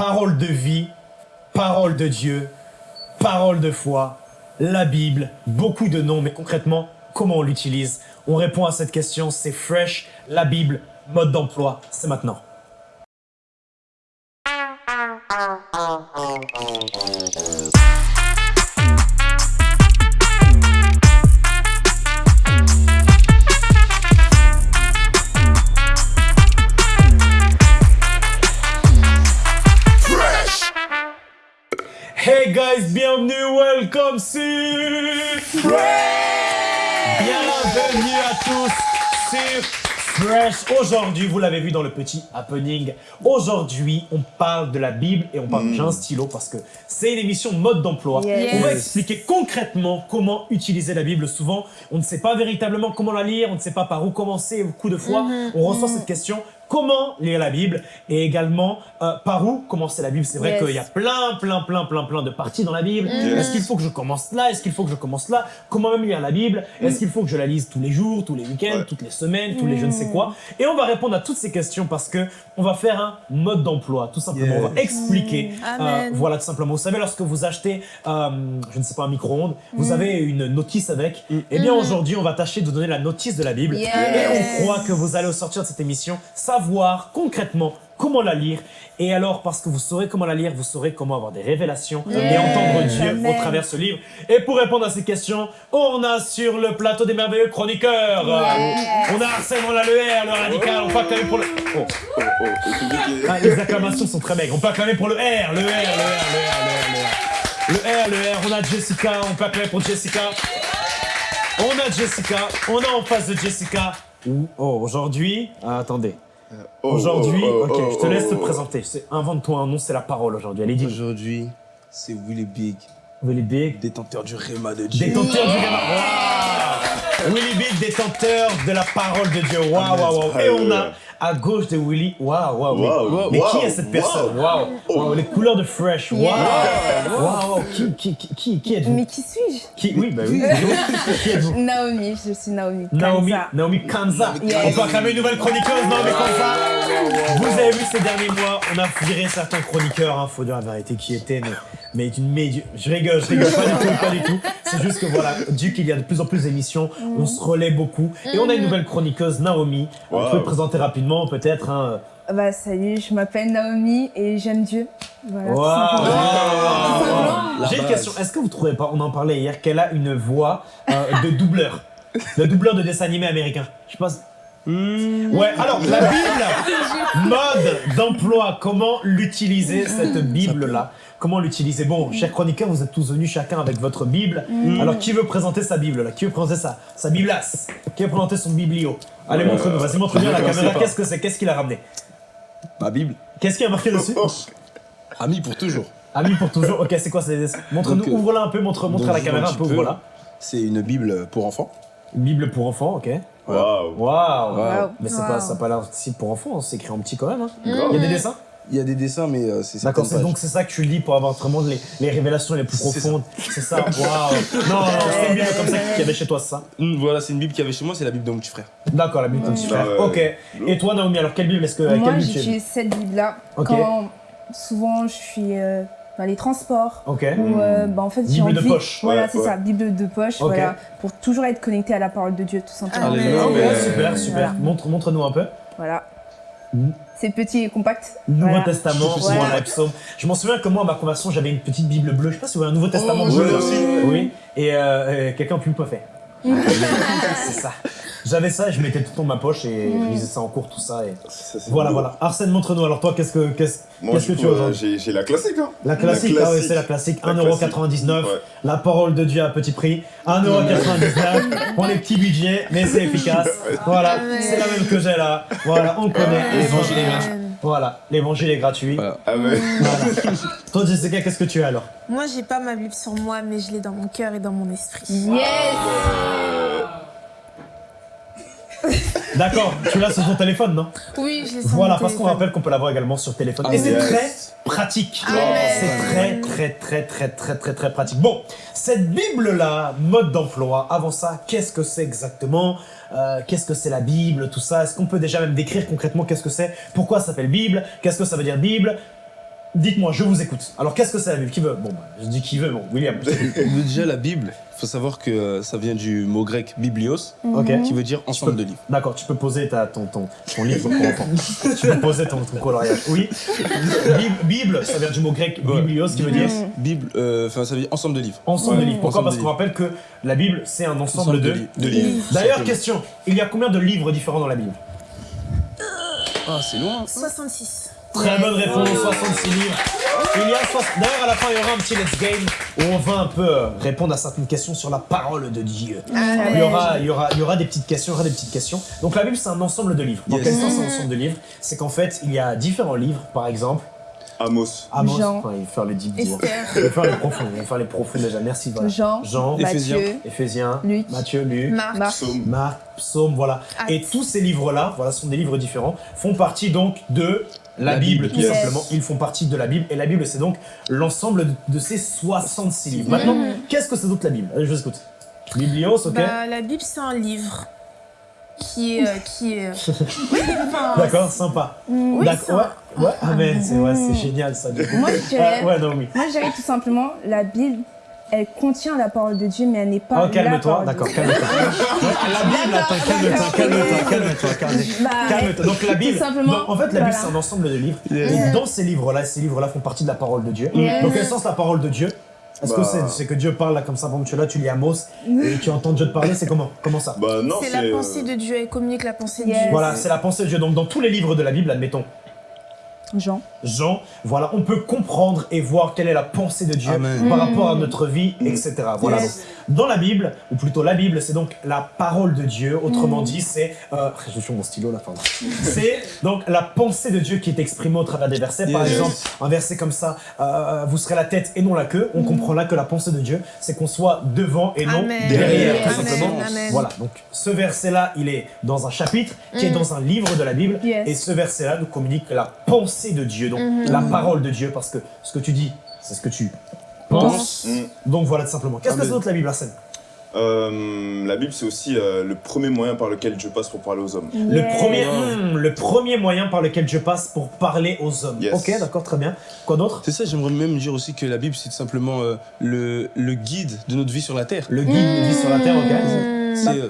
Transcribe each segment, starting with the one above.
parole de vie, parole de Dieu, parole de foi, la Bible, beaucoup de noms, mais concrètement, comment on l'utilise? On répond à cette question, c'est Fresh, la Bible, mode d'emploi, c'est maintenant. Aujourd'hui, vous l'avez vu dans le petit happening, aujourd'hui, on parle de la Bible et on parle, Mm. j'ai un stylo parce que c'est une émission mode d'emploi. Yes. On va expliquer concrètement comment utiliser la Bible. Souvent, on ne sait pas véritablement comment la lire, on ne sait pas par où commencer, au coup de foi. Mhm. On reçoit cette question, comment lire la Bible et également euh, par où commencer la Bible. C'est vrai Yes. qu'il y a plein, plein, plein, plein, plein de parties dans la Bible. Mhm. Est-ce qu'il faut que je commence là? Est-ce qu'il faut que je commence là? Comment même lire la Bible? Est-ce qu'il faut que je la lise tous les jours, tous les week-ends, Ouais. toutes les semaines, tous les je ne sais quoi? Et on va répondre à toutes ces questions parce que on va faire un mode d'emploi, tout simplement. On va expliquer. Euh, voilà, tout simplement. Vous savez, lorsque vous achetez, euh, je ne sais pas, un micro-ondes, vous avez une notice avec. Mm. Eh bien, aujourd'hui, on va tâcher de vous donner la notice de la Bible. Yes. Et on croit que vous allez au sortir de cette émission savoir concrètement comment la lire. Et alors, parce que vous saurez comment la lire, vous saurez comment avoir des révélations et entendre Dieu Amen. au travers de ce livre. Et pour répondre à ces questions, on a sur le plateau des merveilleux chroniqueurs. On a Arsène, on a le R, le radical, on peut acclamer pour le... Oh. Oh, oh, Ah, les acclamations sont très maigres. On peut acclamer pour le R, le R, le R, le R, le R, le R. Le R, le R, on a Jessica, on peut acclamer pour Jessica. On a Jessica, on a en face de Jessica. Oh, aujourd'hui, ah, attendez. Oh, Aujourd'hui, oh, oh, ok, je te laisse te présenter. Invente-toi un nom, c'est la parole aujourd'hui. Allez, dis. Aujourd'hui, c'est Willy Big, Willy Big, détenteur du Réma de Dieu. détenteur du Réma. Waouh Willy Big, détenteur de la parole de Dieu. Waouh, waouh, waouh. Et on a à gauche de Willy, waouh, waouh. mais- Waouh, Mais qui est cette personne? waouh. Oh. waouh, les couleurs de Fresh. Waouh, waouh, waouh. Qui, qui, qui, qui, qui êtes-vous? Mais qui suis-je? Qui Oui, bah oui. qui êtes-vous? Naomi, je suis Naomi. Naomi, Kanza. Naomi Kanza. On peut acclamer une nouvelle chroniqueuse, Naomi Kanza. Vous avez vu ces derniers mois, on a viré certains chroniqueurs, hein, faut dire la vérité qui étaient, mais, mais médium. Je rigole, je rigole, pas du tout, pas du tout. C'est juste que voilà, vu qu'il y a de plus en plus d'émissions, on se relaie beaucoup. Et on a une nouvelle chroniqueuse, Naomi. On Wow. peut le présenter rapidement, peut-être. Hein. Bah salut, je m'appelle Naomi et j'aime Dieu. Voilà. simplement. J'ai une question, est-ce que vous trouvez pas, on en parlait hier, qu'elle a une voix euh, de doubleur? Le doubleur de dessin animé américain. Je pense. Ouais, alors la Bible, mode d'emploi, comment l'utiliser cette Bible-là? Comment l'utiliser Bon, chers chroniqueurs, vous êtes tous venus chacun avec votre Bible. Alors qui veut présenter sa Bible là? Qui veut présenter sa, sa Biblasse Qui veut présenter son biblio? Allez, montre-nous, vas-y, montre-nous à la caméra. Qu'est-ce que c'est? Qu'est-ce qu'il a ramené? Ma Bible, Qu'est-ce qu'il y a marqué dessus? Oh, ami pour toujours. Ami pour toujours. Ok, c'est quoi ces Montre-nous, euh, ouvre-la un peu, montre, montre à la caméra un peu, voilà. C'est une Bible pour enfants. Bible pour enfants, ok. Waouh. Waouh Waouh. Mais c'est Waouh. pas, ça pas l'air si pour enfants, c'est écrit en petit quand même. Hein. Grave. Il y a des dessins? Il y a des dessins, mais euh, c'est D'accord, c'est donc c'est ça que tu lis pour avoir vraiment les, les révélations les plus profondes. C'est ça, waouh Non, non, c'est une Bible comme ça qu'il y avait chez toi, c'est ça? Hum, voilà, c'est une Bible qu'il y avait chez moi, c'est la Bible de mon petit frère. D'accord, la Bible de ton petit frère. Ah ouais. Ok. Et toi, Naomi, alors quelle Bible est-ce que. Moi, j'utilise cette Bible-là quand souvent je suis euh, dans les transports. Ok. Ou euh, bah, en fait j'ai Bible de envie. poche. Voilà, Ouais, c'est ouais. ça, Bible de poche, voilà, pour toujours être connecté à la parole de Dieu, tout simplement. Ah ouais, mais- super, super. Voilà. Montre, montre-nous un peu. Voilà. Mhm. C'est petit et compact. Nouveau Voilà. Testament, Voilà. psaume. Je m'en souviens que moi, à ma conversion, j'avais une petite Bible bleue. Je sais pas si vous avez un Nouveau Testament Oh, bleu. aussi. Oui. Et euh, euh, quelqu'un a pu me fait. c'est ça. J'avais ça et je mettais tout dans ma poche et je lisais ça en cours, tout ça. Et... Ça, Voilà, voilà. Arsène, montre-nous. Alors toi, qu'est-ce que qu'est-ce Moi, qu'est-ce que coup, tu as aujourd'hui j'ai la classique, hein. La classique, La ah ouais, classique. c'est la classique. La 1,99€. Ouais. La parole de Dieu à petit prix. 1,99€ pour les petits budgets, mais c'est efficace. Voilà, c'est la même que j'ai là. Voilà, on connaît. L'évangile est gratuit. Voilà, l'évangile est gratuit. Voilà. Ah ouais. Voilà. Toi, Jessica, qu'est-ce que tu as alors? Moi, j'ai pas ma Bible sur moi, mais je l'ai dans mon cœur et dans mon esprit. Yes D'accord, tu l'as sur ton téléphone, non? Oui, je l'ai sur Voilà, mon parce qu'on téléphone. rappelle qu'on peut l'avoir également sur téléphone. Ah, Et c'est yes. très pratique. Amen. C'est très, très, très, très, très, très, très pratique. Bon, cette Bible-là, mode d'emploi, avant ça, qu'est-ce que c'est exactement? Euh, Qu'est-ce que c'est la Bible Tout ça? Est-ce qu'on peut déjà même décrire concrètement qu'est-ce que c'est? Pourquoi ça s'appelle Bible? Qu'est-ce que ça veut dire Bible? Dites-moi, je vous écoute. Alors, qu'est-ce que c'est la Bible? Qui veut? Bon, bah, je dis qui veut, bon, William. Déjà, la Bible, faut savoir que euh, ça vient du mot grec biblios, qui veut dire ensemble de livres. D'accord, tu peux poser ta, ton, ton, ton livre pour enfants. tu peux poser ton, ton coloriage. Oui. Bible, ça vient du mot grec Ouais. biblios, qui veut dire Bible, euh, enfin, ça veut dire ensemble de livres. ensemble de livres. Pourquoi Ensemble Parce qu'on rappelle que la Bible, c'est un ensemble Ensemble de, de li- de livres. D'ailleurs, question, il y a combien de livres différents dans la Bible? Ah, c'est loin. 66. Très bonne réponse, 66 livres. Il y a D'ailleurs, à la fin, il y aura un petit Let's Game où on va un peu euh, répondre à certaines questions sur la parole de Dieu. Il y, aura, il, y aura, il y aura des petites questions, il y aura des petites questions. Donc la Bible, c'est un ensemble de livres. Dans Yes. quel sens un ensemble de livres? C'est qu'en fait, il y a différents livres, par exemple. Amos. Amos, Jean. enfin, il va faire les deep. Il va faire les profonds, il va faire les profonds déjà. Merci, voilà. Jean, Jean, Éphésiens. Matthieu, Éphésiens, Luc. Matthieu, Luc, Marc. Marc. Psaume. Marc, Psaume, voilà. Et tous ces livres-là, voilà, sont des livres différents, font partie donc de la, La Bible, Bible, tout yes. simplement. Ils font partie de la Bible. Et la Bible, c'est donc l'ensemble de, de ces 66 livres. Maintenant, qu'est-ce que c'est d'autre la Bible Allez, je vous écoute. Biblios, ok Bah, la Bible, c'est un livre qui est. euh, qui est... Oui, enfin, D'accord, sympa. Oui, D'accord, ouais, ouais, amen, c'est ouais, génial ça. du coup. Moi, je dirais, Ah, ouais, non, oui. moi, je dirais tout simplement, la Bible, elle contient la parole de Dieu, mais elle n'est pas Oh, la calme-toi, parole de d'accord, Dieu. calme-toi. La Bible, attends, calme-toi, calme-toi, calme-toi, calme-toi. Donc la Bible, donc, en fait la Bible voilà. c'est un ensemble de livres. Et dans ces livres-là, ces livres-là font partie de la parole de Dieu. Dans quel sens la parole de Dieu? Est-ce que Bah. c'est que Dieu parle là comme ça, bon tu es là, tu lis Amos et tu entends Dieu te parler, c'est comment? Comment ça? Bah non, C'est la pensée euh, de Dieu, elle communique la pensée de Dieu. Voilà, c'est la pensée de Dieu. Donc dans tous les livres de la Bible, admettons, Jean. Jean, voilà, on peut comprendre et voir quelle est la pensée de Dieu Amen. par rapport à notre vie, etc. Voilà. Yes. Donc, Dans la Bible, ou plutôt la Bible, c'est donc la parole de Dieu. Autrement dit, c'est. Euh, je suis mon stylo là, pardon. c'est donc la pensée de Dieu qui est exprimée au travers des versets. Par exemple, un verset comme ça, euh, vous serez la tête et non la queue. On comprend là que la pensée de Dieu, c'est qu'on soit devant et non Amen. derrière, tout simplement. Amen. Voilà. Donc ce verset-là, il est dans un chapitre qui est dans un livre de la Bible. Yes. Et ce verset-là nous communique la pensée de Dieu, donc la parole de Dieu, parce que ce que tu dis, c'est ce que tu penses. Mm. Donc voilà tout simplement. Qu'est-ce que c'est d'autre la Bible, Arsène? Euh, la Bible, c'est aussi euh, le premier moyen par lequel Dieu passe pour parler aux hommes. le, premier, hmm, le premier moyen par lequel Dieu passe pour parler aux hommes. Yes. Ok, d'accord, très bien. Quoi d'autre? C'est ça, j'aimerais même dire aussi que la Bible, c'est tout simplement euh, le, le guide de notre vie sur la terre. Le guide nous dit sur la terre, ok Mmh. C'est, euh,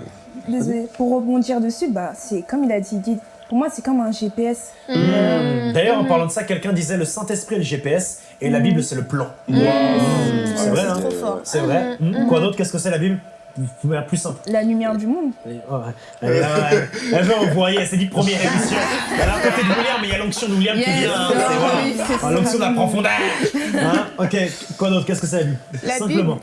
Désolée. Pour rebondir dessus, bah, c'est comme il a dit, guide. Pour moi, c'est comme un GPS. Mmh. Hmm. D'ailleurs, en parlant de ça, quelqu'un disait le Saint-Esprit est le GPS et la Bible c'est le plan. Mmh. C'est vrai, hein trop fort. C'est vrai. Quoi d'autre? Qu'est-ce que c'est la Bible? Vous plus simple. La lumière du monde. Elle, ouais. elle, elle, veut envoyer, elle s'est dit première émission. Elle est à côté de William, mais il y a l'onction de William qui vient. hein, oui. L'onction de la profondeur. Hein? Ok, quoi d'autre? Qu'est-ce que c'est la Bible? Simplement.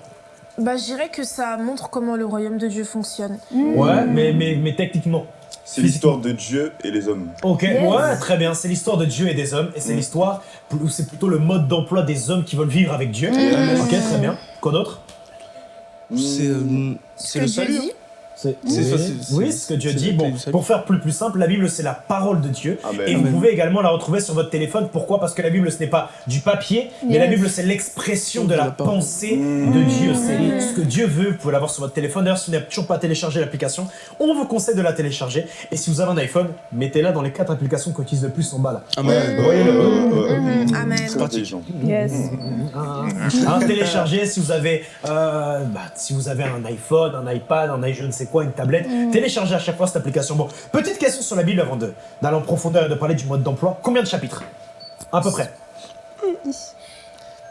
Bah, je dirais que ça montre comment le royaume de Dieu fonctionne. Ouais, mais, mais, mais techniquement. C'est l'histoire de Dieu et les hommes. Ok, Yes. ouais, très bien. C'est l'histoire de Dieu et des hommes, et c'est Mm. l'histoire, ou c'est plutôt le mode d'emploi des hommes qui veulent vivre avec Dieu. Ok, très bien. Quoi d'autre? C'est, euh, le Dieu salut. dit. C'est C'est oui, ça, c'est- oui, c'est- ce que Dieu c'est dit. Bon, pour faire plus plus simple, la Bible c'est la parole de Dieu. Amen. Et vous Amen. pouvez également la retrouver sur votre téléphone. Pourquoi Parce que la Bible ce n'est pas du papier, mais la Bible c'est l'expression de la pensée Mmh. de Dieu. C'est ce que Dieu veut. Vous pouvez l'avoir sur votre téléphone. D'ailleurs, si vous n'avez toujours pas téléchargé l'application, on vous conseille de la télécharger. Et si vous avez un iPhone, mettez-la dans les quatre applications qu'on utilise le plus en bas là. Amen. Voyez-le. Mmh. Amen. Très intelligent. Yes. Hein, téléchargez si vous avez euh, bah, si vous avez un iPhone, un iPad, un i je ne sais quoi, une tablette, téléchargez à chaque fois cette application. Bon, petite question sur la Bible avant de- d'aller en profondeur et de parler du mode d'emploi. Combien de chapitres À peu près.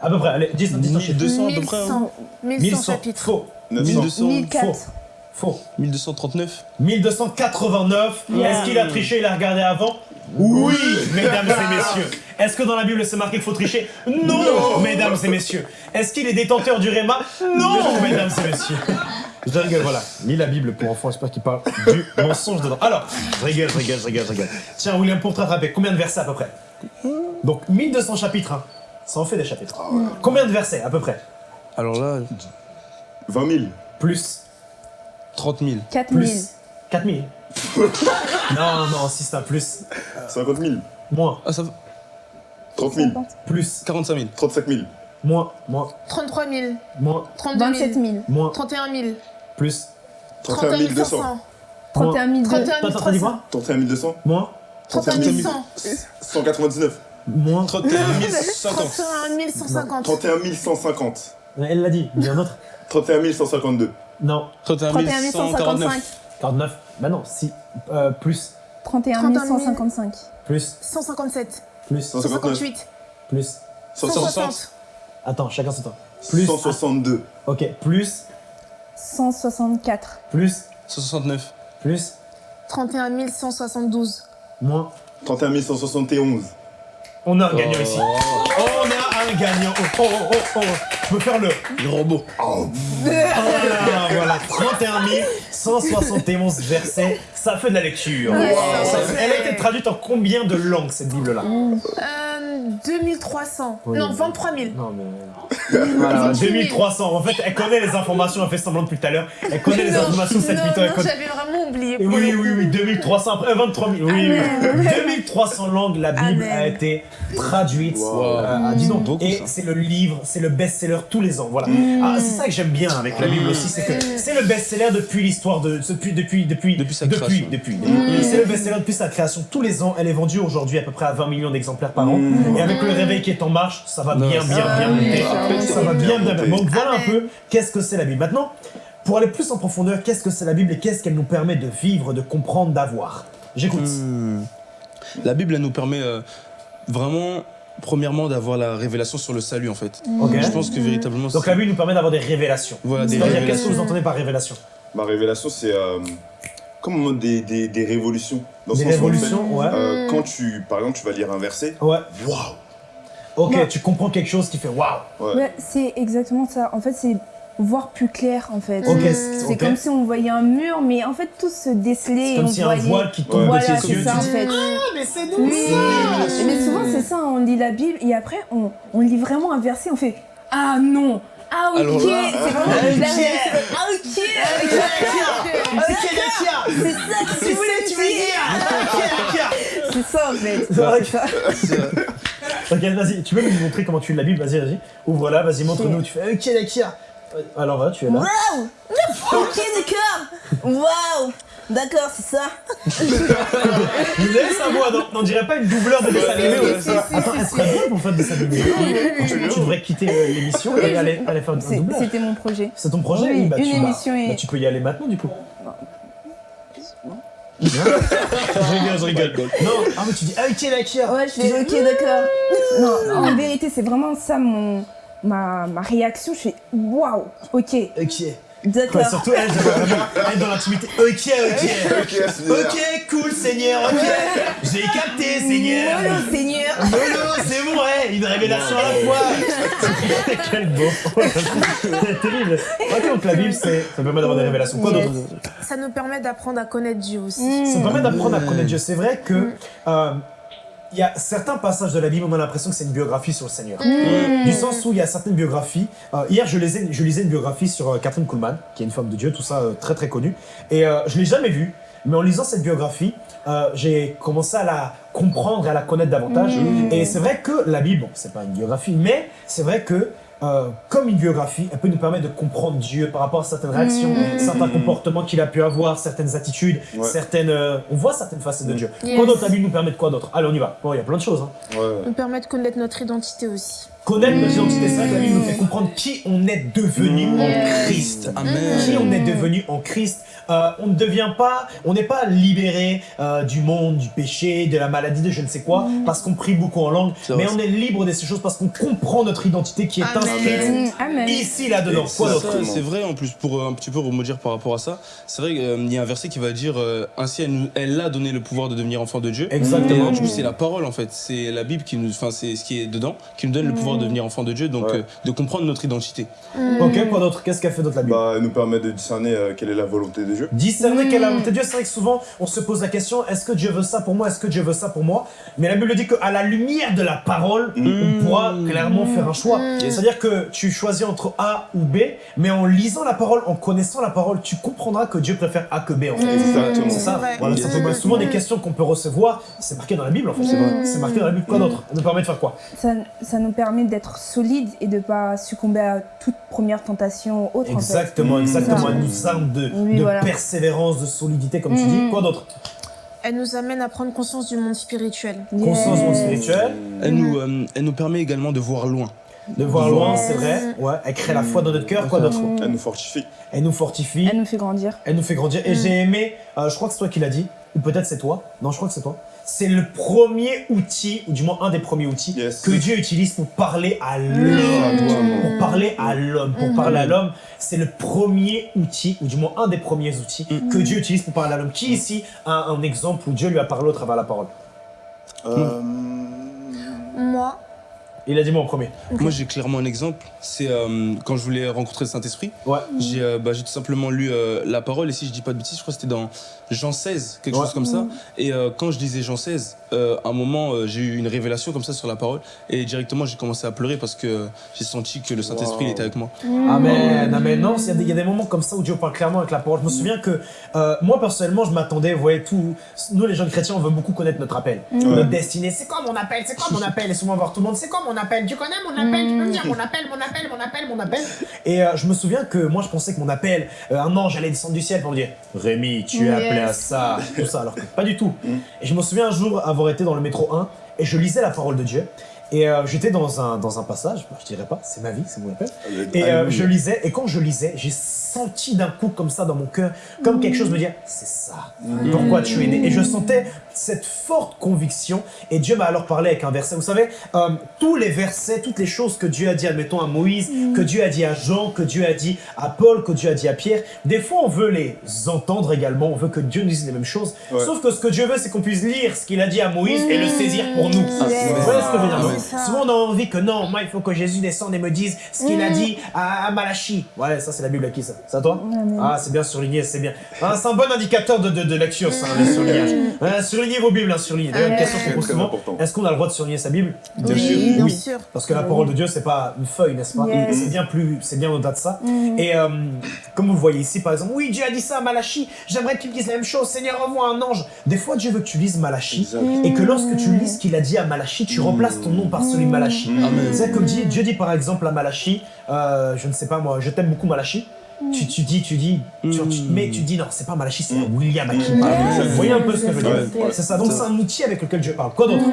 À peu près, allez, 10, 10 chiffres. 1200 à peu près. hein. 1100, 1100 1100, chapitres. faux. 900. 1200, 1004. Faux. Faux. 1239. 1289. Est-ce qu'il a triché, il a regardé avant Oui, mesdames et messieurs. Est-ce que dans la Bible c'est marqué qu'il faut tricher non, mesdames et messieurs. Est-ce qu'il est détenteur du Réma Non, mesdames et messieurs. Je rigole, voilà. Lis la Bible pour enfants, j'espère qu'il parle du mensonge dedans. Alors, je rigole, je rigole, je rigole, je rigole. Tiens, William, pour te rattraper, combien de versets à peu près? Donc, 1200 chapitres, hein. Ça en fait des chapitres. Combien de versets à peu près? Alors là, 20 000. Plus. 30 000. 4000. Plus. 4000. non, non, si c'est un plus. 50 000. Moins. Ah, ça va. 30 000. Plus. 45 000. 35 000. Moins. Moins. 33 000. Moins. 32 000. 27 000. Moins. 31 000. Plus. 31 200. 500. 31 000. 31 Attends, attends, dis 300. quoi 31 200. Moins. 31 100. 199. Moins. 31 050. 31 150. 31 150. Elle l'a dit. Il y a un autre 31 152. Non. 31 31 149. 155. 49. Bah non, si. Euh, plus. 31 155. Plus. 157. Plus. 158. Plus. 160. Attends, chacun son temps. Plus. 162. Ok. Plus. 164. Plus. 169. Plus. 31 172. Moins. 31 171. On a un gagnant Oh. ici. On a un gagnant. Oh, oh, oh, oh, oh. Je peux faire le. Le robot. Voilà, voilà. 31 171 versets. Ça fait de la lecture. Ouais. Ça fait- Elle a été traduite en combien de langues cette Bible-là? Euh, 2300. Oui. Non, 23 000. Non, mais. Voilà, 2300. En fait, elle connaît les informations, elle fait semblant depuis tout à l'heure. Elle connaît les informations, cette non, mytho, elle non, connaît. j'avais vraiment oublié. Oui, oui, oui, 2300, après euh, 23 000, oui, oui. Amen. 2300 langues, la Bible Amen. a été traduite. Wow. euh, dis donc, Beaucoup, et c'est le livre, c'est le best-seller tous les ans, voilà. Ah, c'est ça que j'aime bien avec la Bible aussi, c'est que c'est le best-seller depuis l'histoire de, depuis, depuis, depuis, Depuis sa depuis, création. depuis. C'est le best-seller depuis sa création tous les ans. Elle est vendue aujourd'hui à peu près à 20 millions d'exemplaires par an. Et avec le réveil qui est en marche, ça va bien, bien, bien bien, monter. ça va bien bien, bien, monter. bien. Donc voilà un Amen. peu qu'est-ce que c'est la Bible. Maintenant, pour aller plus en profondeur, qu'est-ce que c'est la Bible et qu'est-ce qu'elle nous permet de vivre, de comprendre, d'avoir? J'écoute. Hmm. La Bible, elle nous permet euh, vraiment, premièrement, d'avoir la révélation sur le salut, en fait. Ok. Je pense que véritablement. Donc la Bible nous permet d'avoir des révélations. Voilà, des C'est-à-dire, qu'est-ce que révélations. vous entendez par révélation? Ma révélation, c'est euh, comme des, des, des révolutions. Dans Des sens où, en fait, révolutions, ouais. euh, quand tu, par exemple, tu vas lire un verset, Ouais. waouh Ok, tu comprends quelque chose qui fait waouh. Ouais. Ouais, c'est exactement ça. En fait, c'est voir plus clair, en fait. Ok, C'est comme si on voyait un mur, mais en fait, tout se décelait. C'est et comme on si un voyait... voile qui tombe Ouais. de Voilà, tes yeux. ça, en fait. Ah, mais c'est donc Oui, ça. mais souvent c'est ça, on lit la Bible et après on, on lit vraiment un verset, on fait Ah non Ah ok C'est vraiment ok. la Ah ok C'est ça que tu voulais tu veux dire. C'est ça en fait. C'est vrai. Ok, vas-y, tu peux nous montrer comment tu lis la Bible Vas-y, vas-y. Ouvre-la, vas-y, montre-nous. Tu fais. Ok, d'accord. Alors voilà, tu es là. Waouh! Ok, d'accord Waouh D'accord, c'est ça Vous avez sa voix, non On dirait pas une doubleur de dessin animé Attends, elle serait bonne pour faire des dessins animés. Tu, tu devrais quitter euh, l'émission et aller, aller faire un doublage. C'était mon projet. C'est ton projet Oui, bah, une tu, bah, émission et- bah, tu peux y aller maintenant du coup. je rigole, je rigole. Non, ah mais tu dis ah, ok d'accord. Ouais, je fais ok d'accord. Non, en vérité c'est vraiment ça mon, ma, ma réaction. Je fais Waouh Ok, Ok. D'accord. Surtout elle, j'aimerais vraiment être dans l'intimité. Ok, ok. Ok. Ok, cool Seigneur, ok. J'ai capté Seigneur. Mollo, Seigneur Lolo, c'est bon, ouais, une révélation à la fois. Quel beau. C'est terrible. Ok, donc la Bible, c'est, ça permet d'avoir des révélations. Quoi Yes. d'autre? Ça nous permet d'apprendre à connaître Dieu aussi. Ça permet d'apprendre à connaître Dieu. C'est vrai que euh, il y a certains passages de la Bible, on a l'impression que c'est une biographie sur le Seigneur. Du sens où il y a certaines biographies. euh, hier, je lisais, je lisais une biographie sur euh, Catherine Kuhlman, qui est une femme de Dieu, tout ça euh, très très connue. Et je l'ai jamais vue. Mais en lisant cette biographie, j'ai commencé à la comprendre et à la connaître davantage. Et c'est vrai que la Bible, bon, c'est pas une biographie, mais c'est vrai que euh, comme une biographie, elle peut nous permettre de comprendre Dieu par rapport à certaines réactions, certains comportements qu'il a pu avoir, certaines attitudes, Ouais. certaines. euh, on voit certaines facettes de Dieu. Yes. Quoi d'autre la Bible nous permet de quoi d'autre? Allez, on y va. Bon, il y a plein de choses. Hein. Ouais. nous permet de connaître notre identité aussi. Connaître la Bible nous fait comprendre qui on est devenu en Christ. Amen. Qui on est devenu en Christ. Euh, on ne devient pas, on n'est pas libéré euh, du monde, du péché, de la maladie, de je ne sais quoi, parce qu'on prie beaucoup en langue, mais on est libre de ces choses parce qu'on comprend notre identité qui est Amen. inscrite Mm, Amen. ici, là-dedans. Et c'est vrai en plus pour euh, un petit peu remodir par rapport à ça. C'est vrai qu'il y a un verset qui va dire euh, ainsi elle, nous- elle a donné le pouvoir de devenir enfant de Dieu. Et Exactement. du coup c'est la parole en fait, c'est la Bible qui nous, enfin c'est ce qui est dedans qui nous donne le pouvoir de devenir enfant de Dieu, donc Ouais. euh, de comprendre notre identité. Ok, quoi d'autre? Qu'est-ce qu'a fait d'autre la Bible Bah, elle nous permet de discerner euh, quelle est la volonté de Dieu. Discerner quelle est la volonté de Dieu, c'est vrai que souvent on se pose la question est-ce que Dieu veut ça pour moi Est-ce que Dieu veut ça pour moi? Mais la Bible dit qu'à la lumière de la parole, on pourra clairement faire un choix. C'est-à-dire que tu choisis entre A ou B, mais en lisant la parole, en connaissant la parole, tu comprendras que Dieu préfère A que B en fait. Exactement. C'est ça. Voilà, ça souvent des questions qu'on peut recevoir, c'est marqué dans la Bible en fait. C'est vrai. C'est marqué dans la Bible. Quoi d'autre? Ça nous permet de faire quoi? Ça, ça nous permet d'être solide et de pas succomber à toute première tentation ou autre en fait. Exactement, exactement. Elle nous arme de, Oui, de voilà. persévérance, de solidité, comme tu Mhm. dis. Quoi d'autre? Elle nous amène à prendre conscience du monde spirituel. Conscience du monde spirituel, Elle nous, euh, elle nous permet également de voir loin. de voir loin, Yes. c'est vrai. Ouais, elle crée la foi dans notre cœur, quoi d'autre? Elle nous fortifie. Elle nous fortifie, Elle nous fait grandir. elle nous fait grandir. Et j'ai aimé, euh, je crois que c'est toi qui l'as dit, ou peut-être c'est toi. Non, je crois que c'est toi. C'est le premier outil, ou du moins un des premiers outils, Yes. que Dieu utilise pour parler à l'homme. Pour parler à l'homme. Pour parler à l'homme, c'est le premier outil, ou du moins un des premiers outils, que Dieu utilise pour parler à l'homme. Qui ici a un exemple où Dieu lui a parlé au travers de la parole? Euh, Moi, Il a dit moi en premier. Moi, j'ai clairement un exemple. C'est euh, quand je voulais rencontrer le Saint-Esprit. Ouais. J'ai euh, bah, j'ai tout simplement lu euh, la parole. Et si je dis pas de bêtises, je crois que c'était dans Jean 16, quelque Ouais. chose comme ça. Et euh, quand je lisais Jean 16, euh, à un moment, euh, j'ai eu une révélation comme ça sur la parole. Et directement, j'ai commencé à pleurer parce que j'ai senti que le Saint-Esprit était avec moi. Amen, amen. Non, il y, a des- il y a des moments comme ça où Dieu parle clairement avec la parole. Je me souviens que euh, moi, personnellement, je m'attendais, vous voyez, tout. Nous, les jeunes chrétiens, on veut beaucoup connaître notre appel, notre destinée. C'est quoi mon appel? C'est quoi mon appel? Et souvent, voir tout le monde, c'est quoi mon appel? Tu connais mon appel Tu peux me dire mon appel, mon appel, mon appel, mon appel Et euh, je me souviens que moi, je pensais que mon appel, euh, un ange allait descendre du ciel pour me dire Rémi, tu es appelé à ça, tout ça. Alors que pas du tout. Et je me souviens un jour avoir été dans le métro 1 et je lisais la parole de Dieu. Et euh, j'étais dans un, dans un passage, bah, je dirais pas, c'est ma vie, c'est mon appel. Et euh, Alléluia. je lisais, et quand je lisais, j'ai senti d'un coup comme ça dans mon cœur, comme quelque chose me dire, c'est ça, pourquoi tu es né. Et je sentais cette forte conviction, et Dieu m'a alors parlé avec un verset. Vous savez, euh, tous les versets, toutes les choses que Dieu a dit, admettons à Moïse, que Dieu a dit à Jean, que Dieu a dit à Paul, que Dieu a dit à Pierre, des fois on veut les entendre également, on veut que Dieu nous dise les mêmes choses, Ouais. sauf que ce que Dieu veut, c'est qu'on puisse lire ce qu'il a dit à Moïse et le saisir pour nous. Ah, Yes. Vous voyez ce que je veux dire, non C'est ça. Souvent on a envie que non, moi il faut que Jésus descende et me dise ce qu'il a dit à, à Malachi. Ouais, ça c'est la Bible à qui ça? C'est à toi Amen. Ah, c'est bien surligné, c'est bien. Ah, c'est un bon indicateur de, de, de lecture, ça, le surlignage. Ouais, surlignez vos Bibles, hein, surlignez. D'ailleurs, une question qu'on pose souvent est-ce qu'on a le droit de surligner sa Bible Bien oui, sûr. bien Oui. sûr. Parce que la parole de Dieu, c'est pas une feuille, n'est-ce pas Yes. C'est bien plus, c'est bien au-delà de ça. Et euh, comme vous le voyez ici, par exemple, oui, Dieu a dit ça à Malachi. J'aimerais que tu me dises la même chose. Seigneur, envoie un ange. Des fois, Dieu veut que tu lises Malachi Exact. et que lorsque tu lis ce qu'il a dit à Malachi, tu remplaces ton nom par celui de Malachi. C'est comme dit, Dieu dit par exemple à Malachi, euh, je ne sais pas moi, je t'aime beaucoup Malachi. Tu, tu dis, tu dis, tu- tu- Mm. mais tu dis non, c'est pas Malachi, c'est. William. Yes. Vous voyez un peu ce que je veux dire. C'est ça, donc c'est un outil avec lequel Dieu parle. Quoi d'autre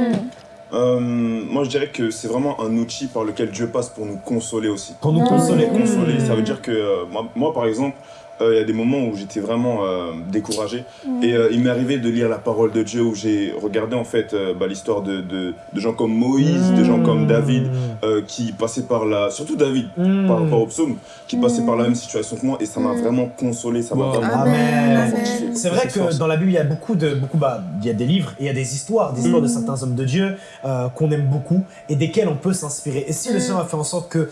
Euh, moi, je dirais que c'est vraiment un outil par lequel Dieu passe pour nous consoler aussi. Pour nous consoler. Consoler, Mm. ça veut dire que euh, moi, moi, par exemple, euh, il y a des moments où j'étais vraiment euh, découragé. Et euh, il m'est arrivé de lire la parole de Dieu où j'ai regardé en fait euh, bah, l'histoire de, de, de gens comme Moïse, de gens comme David euh, qui passaient par la, surtout David Mm. par rapport au psaume, qui passaient par la même situation que moi et ça m'a vraiment consolé, ça m'a Wow. vraiment Amen. C'est vrai que dans la Bible, il y a beaucoup de, beaucoup, bah, il y a des livres et il y a des histoires, des histoires de certains hommes de Dieu qu'on aime beaucoup et desquels on peut s'inspirer. Et si le Seigneur a fait en sorte que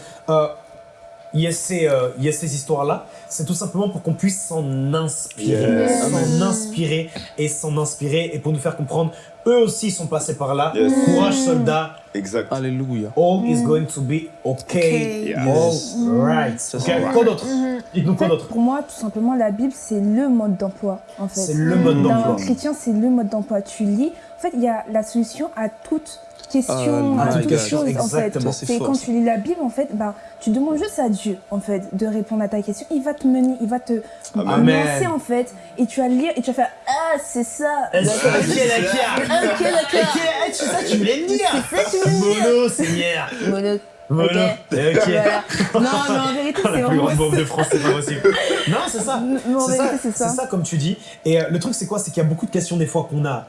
il y ait ces, euh, il y ait ces histoires-là, c'est tout simplement pour qu'on puisse s'en inspirer, Yes. s'en inspirer et s'en inspirer et pour nous faire comprendre, eux aussi sont passés par là. Yes. Courage, soldats. Exact. Alléluia. All is going to be okay. Okay. All right. Ça, Ok, c'est vrai. Quoi d'autre? Dites-nous En quoi fait, d'autre? pour moi, tout simplement, la Bible, c'est le mode d'emploi, en fait. C'est le mode d'emploi. chrétien, c'est le mode d'emploi. Tu lis, en fait, il y a la solution à toute question, Ah, à my toute God. chose, en fait. C'est quand tu lis la Bible, en fait, bah, tu demandes juste à Dieu, en fait, de répondre à ta question. Il va te mener, il va te lancer, en fait, et tu vas lire, et tu vas faire Ah, c'est ça. Ok, D'accord. Ok, d'accord. C'est ça que tu voulais me dire C'est ça tu voulais me dire. Mono, Seigneur Mono. Mono Ok. Voilà. Non, mais en vérité, La c'est plus vraiment grande bombe de France, c'est pas possible. Non, c'est ça. C'est ça, c'est ça. c'est ça comme tu dis. Et euh, le truc c'est quoi? C'est qu'il y a beaucoup de questions des fois qu'on a.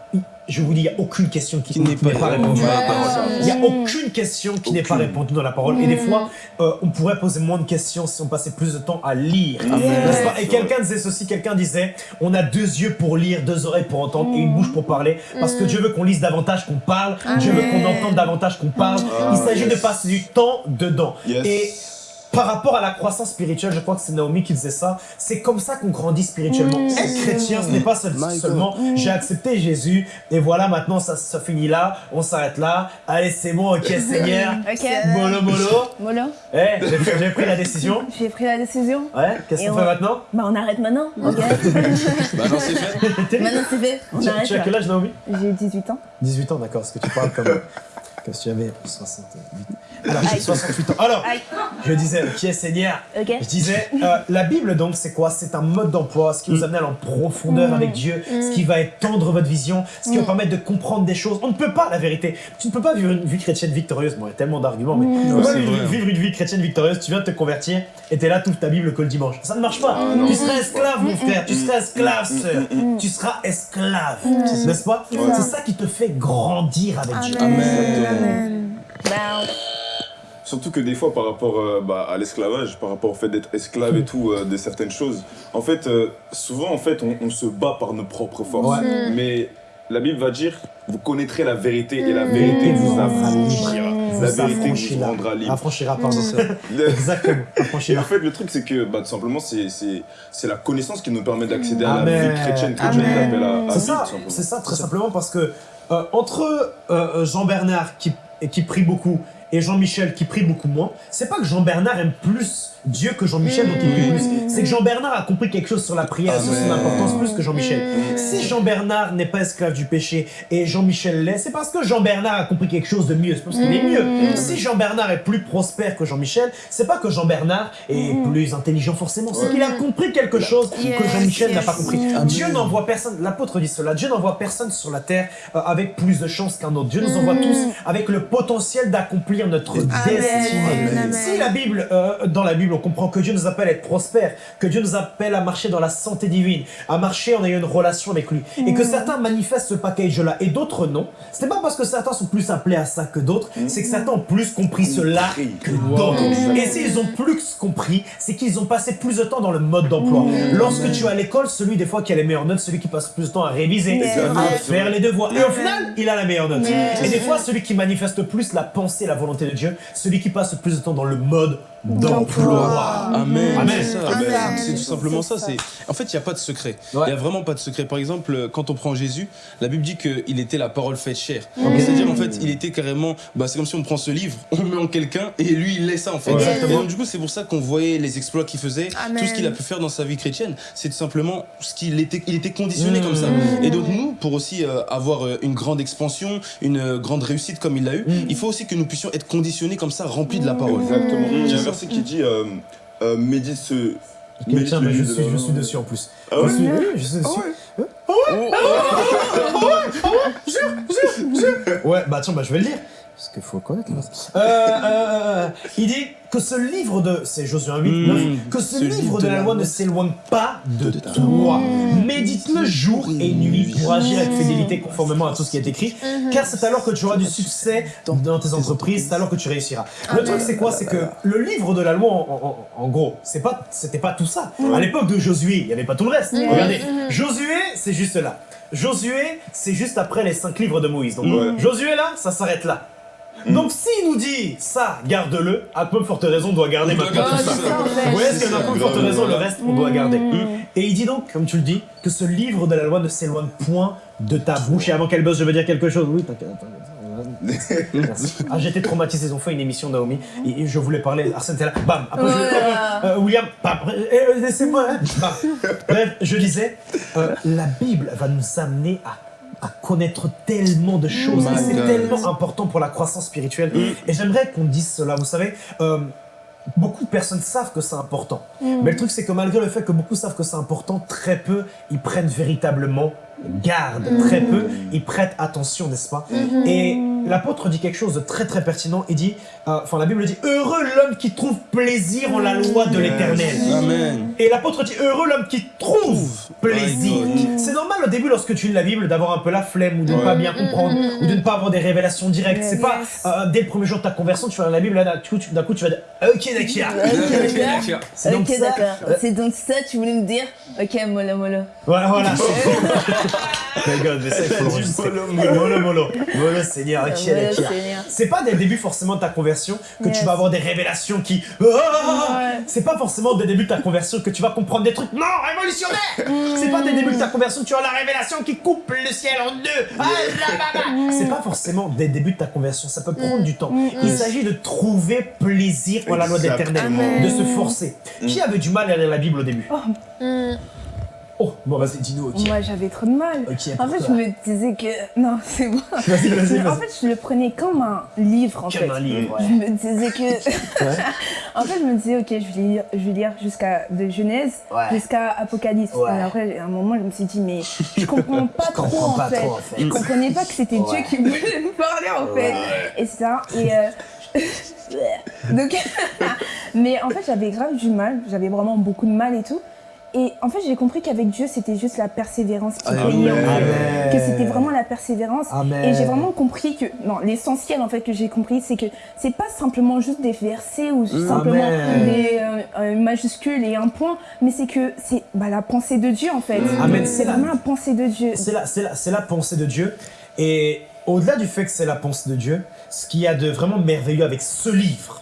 Je vous dis, il n'y a aucune question qui, Qui n'est pas pas répondue dans la parole. Il n'y a aucune question qui n'est pas répondue dans la parole. Et des fois, euh, on pourrait poser moins de questions si on passait plus de temps à lire. Pas Et quelqu'un disait ceci, quelqu'un disait, on a deux yeux pour lire, deux oreilles pour entendre et une bouche pour parler. Parce que Dieu veut qu'on lise davantage qu'on parle, Dieu veut qu'on entende davantage qu'on parle. Ah, Il s'agit de passer du temps dedans. Yes. Et par rapport à la croissance spirituelle, je crois que c'est Naomi qui disait ça, c'est comme ça qu'on grandit spirituellement. Être chrétien, ce n'est pas seul- seulement j'ai accepté Jésus et voilà maintenant ça, ça finit là, on s'arrête là, allez c'est bon, ok Seigneur, Ok. mollo mollo, Mollo, Eh, j'ai pris la décision, j'ai pris la décision. ouais, qu'est-ce qu'on on- fait maintenant Bah, on arrête maintenant. Ok. Bah non, c'est fait. maintenant, c'est fait. On Tu, arrête. tu as quel âge Naomi? J'ai 18 ans. 18 ans d'accord, est-ce que tu parles comme... que tu avais 68. Alors, j'ai 68 ans. Alors, je disais, qui est Seigneur. Je disais, euh, la Bible, donc, c'est quoi? C'est un mode d'emploi, ce qui vous amène à aller en profondeur avec Dieu, ce qui va étendre votre vision, ce qui va permettre de comprendre des choses. On ne peut pas, la vérité. Tu ne peux pas vivre une vie chrétienne victorieuse. Bon, il y a tellement d'arguments, mais tu peux pas c'est vivre, une vie chrétienne victorieuse. Tu viens de te convertir et t'es là, tout ta Bible que le dimanche. Ça ne marche pas. tu seras esclave, mon frère. Tu seras esclave, sœur. Tu seras esclave. N'est-ce pas? C'est ça qui te fait grandir avec Dieu. Amen. Surtout que des fois, par rapport euh, bah, à l'esclavage, par rapport au fait d'être esclave et tout, euh, de certaines choses, en fait, euh, souvent, en fait, on, on se bat par nos propres forces. Ouais. Mais la Bible va dire, vous connaîtrez la vérité et la vérité Mmh. vous affranchira. La vérité vous rendra libre. Affranchira, pardon. Le- Exactement. Et Affranchira. en fait, le truc, c'est que bah, tout simplement, c'est- la connaissance qui nous permet d'accéder à Amen. la vie chrétienne que Dieu appelle à, à C'est vivre, ça, ça, très simplement parce que euh, entre euh, Jean-Bernard qui, qui prie beaucoup et Jean-Michel qui prie beaucoup moins, c'est pas que Jean-Bernard aime plus Dieu que Jean-Michel, donc il prie plus. C'est que Jean-Bernard a compris quelque chose sur la prière, sur son importance plus que Jean-Michel. Si Jean-Bernard n'est pas esclave du péché et Jean-Michel l'est, c'est parce que Jean-Bernard a compris quelque chose de mieux, c'est parce qu'il est mieux. Si Jean-Bernard est plus prospère que Jean-Michel, c'est pas que Jean-Bernard est plus intelligent forcément, c'est qu'il a compris quelque chose que Jean-Michel n'a pas compris. Dieu n'envoie personne, l'apôtre dit cela, Dieu n'envoie personne sur la terre euh, avec plus de chance qu'un autre. Dieu nous envoie tous avec le potentiel d'accomplir notre destinée. Si la Bible, euh, dans la Bible, on comprend que Dieu nous appelle à être prospère, que Dieu nous appelle à marcher dans la santé divine, à marcher en ayant une relation avec lui, et que certains manifestent ce package-là et d'autres non, c'est pas parce que certains sont plus appelés à ça que d'autres, c'est que certains ont plus compris cela que d'autres. Et s'ils ont plus compris, c'est qu'ils ont passé plus de temps dans le mode d'emploi. Lorsque tu es à l'école, celui des fois qui a les meilleures notes, celui qui passe plus de temps à réviser, à faire les devoirs. Et au final, il a la meilleure note. Et des fois, celui qui manifeste plus la pensée, la volonté de Dieu, celui qui passe plus de temps dans le mode d'emploi. Amen. Amen. C'est ça. Amen. C'est tout simplement ça. C'est en fait, il n'y a pas de secret. Il Ouais. n'y a vraiment pas de secret. Par exemple, quand on prend Jésus, la Bible dit qu'il était la parole faite chair. C'est-à-dire en fait, il était carrément. Bah, c'est comme si on prend ce livre, on le met en quelqu'un et lui il laisse ça en fait. Exactement. Et donc du coup, c'est pour ça qu'on voyait les exploits qu'il faisait, Amen. tout ce qu'il a pu faire dans sa vie chrétienne. C'est tout simplement ce qu'il était. Il était conditionné Mm. comme ça. Et donc nous, pour aussi euh, avoir euh, une grande expansion, une euh, grande réussite comme il l'a eu, il faut aussi que nous puissions être conditionnés comme ça, remplis de la parole. Exactement. Il y a un verset qui dit euh, euh, médite ce. Ok, médite tiens, mais je suis, je suis dessus en plus. Ah ouais je suis, oui, je suis dessus. Ouais, bah tiens, bah, je vais le lire. Parce qu'il faut connaître. là. Euh, euh, il dit que ce livre de. C'est Josué 8, Mmh, 9. Que ce, livre de la loi ne s'éloigne pas de toi. Médite-le jour et nuit pour agir avec fidélité conformément à tout ce qui est écrit. Car c'est alors que tu auras du succès dans tes entreprises, c'est alors que tu réussiras. Le truc, c'est quoi? C'est que le livre de la loi, en, en- en gros, c'est pas, c'était pas tout ça. À l'époque de Josué, il n'y avait pas tout le reste. Regardez, Josué, c'est juste là. Josué, c'est juste après les cinq livres de Moïse. Donc. Josué là, ça s'arrête là. Donc s'il nous dit ça, garde-le, à peu forte raison, on doit garder maintenant tout ça. Vous voyez, a ça. peu forte raison, le reste, on doit garder. Mm. Et il dit donc, comme tu le dis, que ce livre de la loi ne s'éloigne point de ta bouche. Et avant qu'elle bosse, je veux dire quelque chose. Oui, t'inquiète. t'inquiète. Merci. Ah, j'étais traumatisé. Ils ont fait une émission, Naomi. Et je voulais parler. Arsène était là. Bam. Après, je- Voilà. euh, William. Bam. Eh, euh, Laissez-moi. hein. Bam. Bref, je disais, euh, la Bible va nous amener à à connaître tellement de choses. Et c'est tellement important pour la croissance spirituelle. Et j'aimerais qu'on dise cela. Vous savez, euh, beaucoup de personnes savent que c'est important. Mais le truc, c'est que malgré le fait que beaucoup savent que c'est important, très peu y prennent véritablement garde. Très peu y prêtent attention, n'est-ce pas? Et l'apôtre dit quelque chose de très très pertinent. Il dit, euh, enfin la Bible dit, heureux l'homme qui trouve plaisir en la loi de l'éternel. Amen. Et l'apôtre dit heureux l'homme qui trouve plaisir. C'est normal au début lorsque tu lis la Bible d'avoir un peu la flemme ou de ne pas bien comprendre ou de ne pas avoir des révélations directes. C'est pas euh, dès le premier jour de ta conversion tu vas dans la Bible là d'un coup, tu- d'un coup tu vas dire ok d'accord. C'est donc Ok, ça. d'accord. Euh, C'est donc ça, tu voulais me dire Ok, mollo, mollo. Voilà voilà. My God, mais ça il faut l'enregistrer. Molo molo. Molo Seigneur C'est pas dès le début forcément de ta conversion que tu vas avoir des révélations qui. Ah Ouais. C'est pas forcément dès le début de ta conversion que tu vas comprendre des trucs. Non, révolutionnaires C'est pas dès le début de ta conversion que tu as la révélation qui coupe le ciel en deux. Ah, là. C'est pas forcément dès le début de ta conversion. Ça peut prendre du temps. Il s'agit de trouver plaisir en la loi de l'éternel, Exactement. de se forcer. Qui avait du mal à lire la Bible au début? Oh, bon, vas-y, dis-nous, ok. Moi, j'avais trop de mal. En fait, je me disais que. Non, c'est bon. Vas-y, vas-y, En fait, je le prenais comme un livre, en fait. Comme un livre, Je ouais. me disais que. en fait, je me disais, ok, je vais lire, je vais lire jusqu'à de Genèse Ouais. jusqu'à Apocalypse. Ouais. Et après, à un moment, je me suis dit, mais je comprends pas Je trop, comprends en, pas fait. trop, en fait. Je comprenais pas que c'était Ouais. Dieu qui voulait me parler, en fait. Et ça. Et. euh, Donc, mais en fait, j'avais grave du mal. J'avais vraiment beaucoup de mal et tout. Et en fait, j'ai compris qu'avec Dieu, c'était juste la persévérance qui payait. Que c'était vraiment la persévérance. Amen. Et j'ai vraiment compris que, non, l'essentiel en fait que j'ai compris, c'est que c'est pas simplement juste des versets ou simplement des euh, euh, majuscules et un point, mais c'est que c'est bah, la pensée de Dieu en fait. C'est vraiment la pensée de Dieu. C'est la, c'est la, c'est la pensée de Dieu. Et au-delà du fait que c'est la pensée de Dieu, ce qu'il y a de vraiment merveilleux avec ce livre,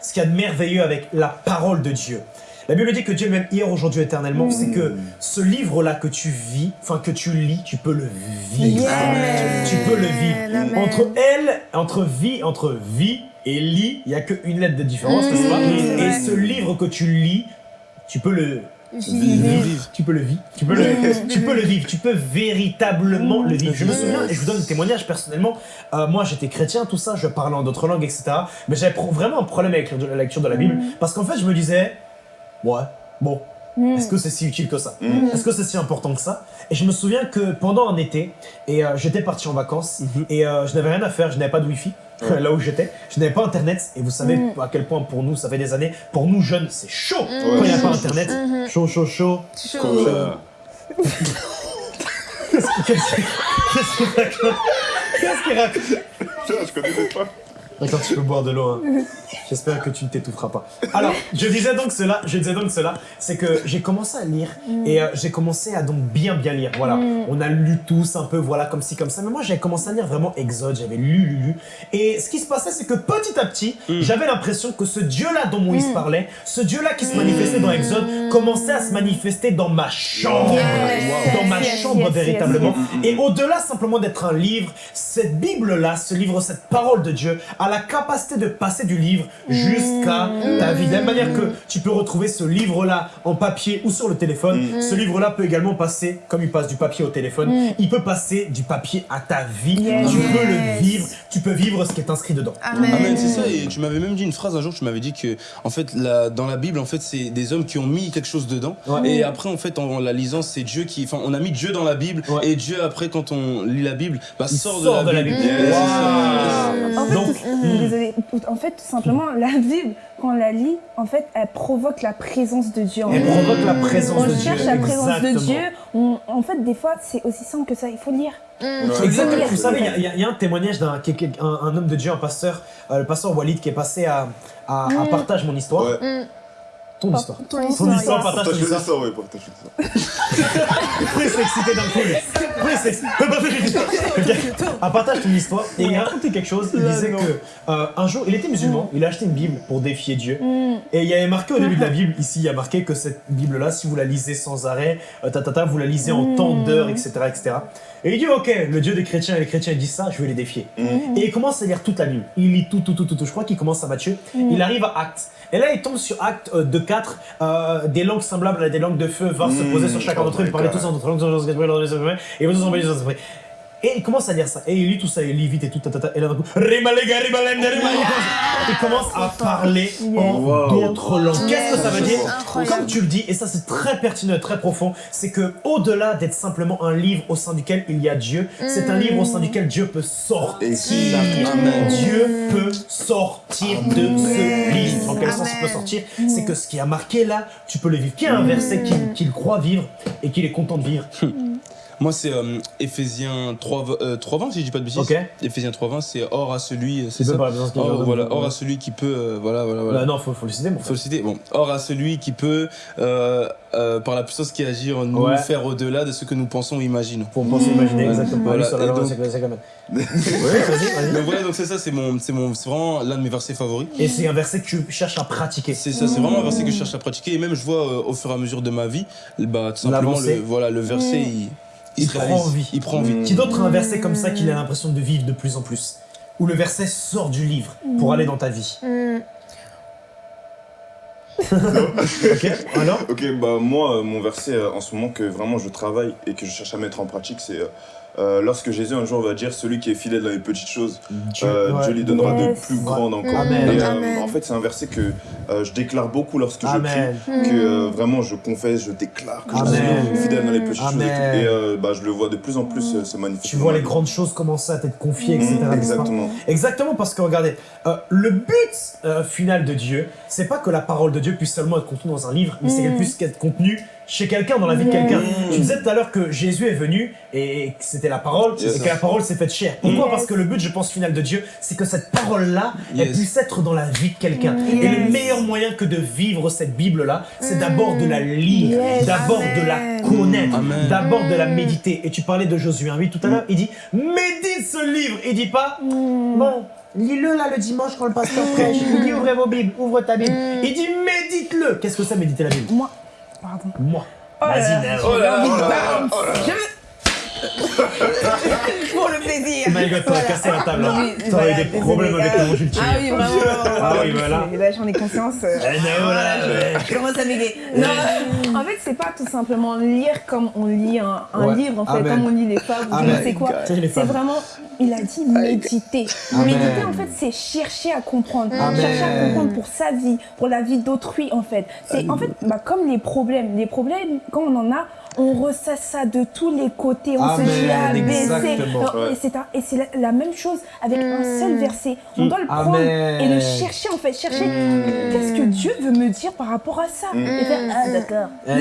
ce qu'il y a de merveilleux avec la parole de Dieu, la Bible dit que Dieu même hier, aujourd'hui, éternellement, c'est que ce livre-là que tu vis, enfin que tu lis, tu peux le vivre. Yes. Tu peux le vivre. Entre elle, entre vie, entre vie et lit, il n'y a qu'une lettre de différence, n'est-ce pas? Mmh, Et ce livre que tu lis, tu peux le Vivre. tu peux le vivre. Tu peux le, tu peux le vivre. Tu peux véritablement le vivre. Je me souviens, et je vous donne un témoignage personnellement. euh, moi, j'étais chrétien, tout ça, je parlais en d'autres langues, etc. Mais j'avais vraiment un problème avec la lecture de la Bible. Parce qu'en fait, je me disais, ouais, bon, est-ce que c'est si utile que ça Est-ce que c'est si important que ça Et je me souviens que pendant un été, et euh, j'étais parti en vacances, et euh, je n'avais rien à faire, je n'avais pas de wifi. Là où j'étais, je n'avais pas internet, et vous savez à quel point pour nous, ça fait des années, pour nous jeunes, c'est chaud quand il n'y a pas internet. Chaud, chaud, chaud. Chaud. Euh, Qu'est-ce qu'il qu'est-ce qu'il raconte Qu'est-ce qu'il raconte je connaissais pas. Attends, tu peux boire de l'eau. hein. J'espère que tu ne t'étoufferas pas. Alors, je disais donc cela, je disais donc cela, c'est que j'ai commencé à lire et euh, j'ai commencé à donc bien bien lire. Voilà, on a lu tous un peu, voilà, comme ci, comme ça. Mais moi, j'avais commencé à lire vraiment Exode, j'avais lu, lu, lu. Et ce qui se passait, c'est que petit à petit, j'avais l'impression que ce Dieu-là dont Moïse parlait, ce Dieu-là qui se manifestait dans Exode, commençait à se manifester dans ma chambre. Yes, Dans ma chambre yes, véritablement. yes, Et au-delà simplement d'être un livre, cette Bible-là, ce livre, cette parole de Dieu, a la capacité de passer du livre jusqu'à ta vie. De la même manière que tu peux retrouver ce livre-là en papier ou sur le téléphone, ce livre-là peut également passer, comme il passe du papier au téléphone, il peut passer du papier à ta vie. Yes. Tu peux le vivre, tu peux vivre ce qui est inscrit dedans. Amen. Amen, c'est ça. Et tu m'avais même dit une phrase un jour. Tu m'avais dit que, en fait, la- dans la Bible, en fait, c'est des hommes qui ont mis quelque chose dedans. Ouais. Et après, en fait, en, la lisant, c'est Dieu qui, enfin, on a mis Dieu dans la Bible. Ouais. Et Dieu, après, quand on lit la Bible, bah, sort, sort de la Bible. Yes. Waouh. En fait, Donc, tout- désolée. En fait, tout simplement, la Bible, quand on la lit, en fait, elle provoque la présence de Dieu en elle provoque la présence On de Dieu. cherche la présence de Exactement. Dieu. On- en fait, des fois, c'est aussi simple que ça. Il faut lire. Exactement. lire. Vous savez, il y a- y, y un témoignage d'un quelqu'un- un, un homme de Dieu, un pasteur, euh, le pasteur Walid, qui est passé à, à, à Partage mon histoire. Ouais. Ton histoire. Ton Ton histoire. histoire, partage ton Partage histoire. ça, ouais, partage ça. Plus excité d'un coup, excité. À partage ton histoire. Et il racontait quelque chose. Il disait que euh, un jour, il était musulman. Il a acheté une Bible pour défier Dieu. Et il y avait marqué au début de la Bible, ici, il y a marqué que cette Bible-là, si vous la lisez sans arrêt, euh, vous la lisez en tant d'heures, etc., etc. Et il dit, ok, le Dieu des chrétiens et les chrétiens disent ça, je vais les défier. Et il commence à lire toute la Bible. Il lit tout, tout, tout, tout. tout. Je crois qu'il commence à Matthieu. Il arrive à Actes. Et là, il tombe sur Actes euh, de 4, euh, des langues semblables à des langues de feu vinrent se Mm. poser sur chacun d'entre eux. Ils parlaient tous en d'autres langues, et vous envoyez les esprits. Et il commence à lire ça. Et il lit tout ça, il lit vite et tout. Et là, d'un coup, rimalem. il commence à parler en d'autres langues. Qu'est-ce que ça veut dire. Comme tu le dis, et ça c'est très pertinent, très profond, c'est que au-delà d'être simplement un livre au sein duquel il y a Dieu, c'est un livre au sein duquel Dieu peut sortir. Dieu peut sortir de ce livre. Dans quel sens il peut sortir C'est que ce qui a marqué là, tu peux le vivre. Qui a un verset qu'il qu'il croit vivre et qu'il est content de vivre Moi, c'est euh, Éphésiens 3, euh, 3.20, si je dis pas de bêtises. Ok. Éphésiens 3.20, c'est or à celui, c'est Tu peux ça ait Or, un- voilà, or à celui qui peut, euh, voilà, voilà, voilà. Bah non, faut, faut le citer, mon Faut le citer. Bon, or à celui qui peut, euh, euh, par la puissance qui agit en nous, Ouais. faire au-delà de ce que nous pensons ou imaginons. Faut penser, imaginer Voilà. exactement. Voilà. Sur la Et donc- c'est c'est Oui, vas-y, vas-y. Donc voilà, donc c'est ça, c'est mon, c'est mon, c'est vraiment l'un de mes versets favoris. Et c'est un verset que tu cherches à pratiquer. C'est ça, c'est vraiment un verset que je cherche à pratiquer et même je vois euh, au fur et à mesure de ma vie, bah tout simplement le, voilà, le verset il, Il se prend réalise. vie. Il prend vie. Qui d'autre a un verset comme ça qu'il a l'impression de vivre de plus en plus Où le verset sort du livre pour aller dans ta vie Hmm. Ok, alors? Ok, bah moi, euh, mon verset euh, en ce moment que vraiment je travaille et que je cherche à mettre en pratique, c'est euh, lorsque Jésus un jour va dire celui qui est fidèle dans les petites choses, Dieu, euh, ouais. Dieu lui donnera de plus grandes encore. Amen. Et, euh, Amen. en fait, c'est un verset que euh, je déclare beaucoup lorsque je prie, que euh, vraiment je confesse, je déclare que je suis fidèle dans les petites choses et. Et euh, bah, je le vois de plus en plus euh, se manifester. Tu vois les grandes choses commencer à t'être confiées, Mmh, etc. pas exactement. Exactement, parce que regardez, euh, le but euh, final de Dieu, c'est pas que la parole de Dieu puisse seulement être contenue dans un livre, mais c'est qu'elle puisse être contenue chez quelqu'un, dans la vie de quelqu'un. Mm. Tu disais tout à l'heure que Jésus est venu et que c'était la parole, Yes. et que la parole s'est faite chair. Pourquoi? Yes. Parce que le but, je pense, final de Dieu, c'est que cette parole-là, elle puisse être dans la vie de quelqu'un. Et le meilleur moyen que de vivre cette Bible-là, c'est d'abord de la lire, Yes. d'abord de la connaître, d'abord de la méditer. Et tu parlais de Josué 1.8 tout à l'heure, il dit médite ce livre. Il dit pas bon, lis-le là le dimanche quand le pasteur prêche. Il dit ouvrez vos Bibles, ouvre ta Bible. Il dit médite-le. Qu'est-ce que c'est méditer la Bible? Moi. Pardon. Moi. Oh là Vas-y, là. Oh Pour le plaisir. My God, t'aurais cassé la table. hein. Oui, T'aurais voilà, eu des désolé, problèmes avec gars. ton Jules Ah oui, vraiment. Ah oui, voilà. Là, j'en ai conscience. euh. Eh, Nao, là, ouais. Je commence à m'aider. Non, en fait, c'est pas tout simplement lire comme on lit un, un Ouais. livre, en fait, Amen. comme on lit les fables, ou je Amen. ne sais quoi. C'est les C'est fables. vraiment, il a dit méditer. Amen. Méditer, en fait, c'est chercher à comprendre. Amen. Chercher à comprendre pour sa vie, pour la vie d'autrui, en fait. C'est, en fait, bah, comme les problèmes. Les problèmes, quand on en a, on ressasse ça de tous les côtés. On Amen, se dit exactement. Non, Ouais. Et c'est un- et c'est la, la même chose avec un seul verset. On doit le prendre Amen. et le chercher, en fait. Chercher qu'est-ce que Dieu veut me dire par rapport à ça. Et faire, ah, d'accord. Eh,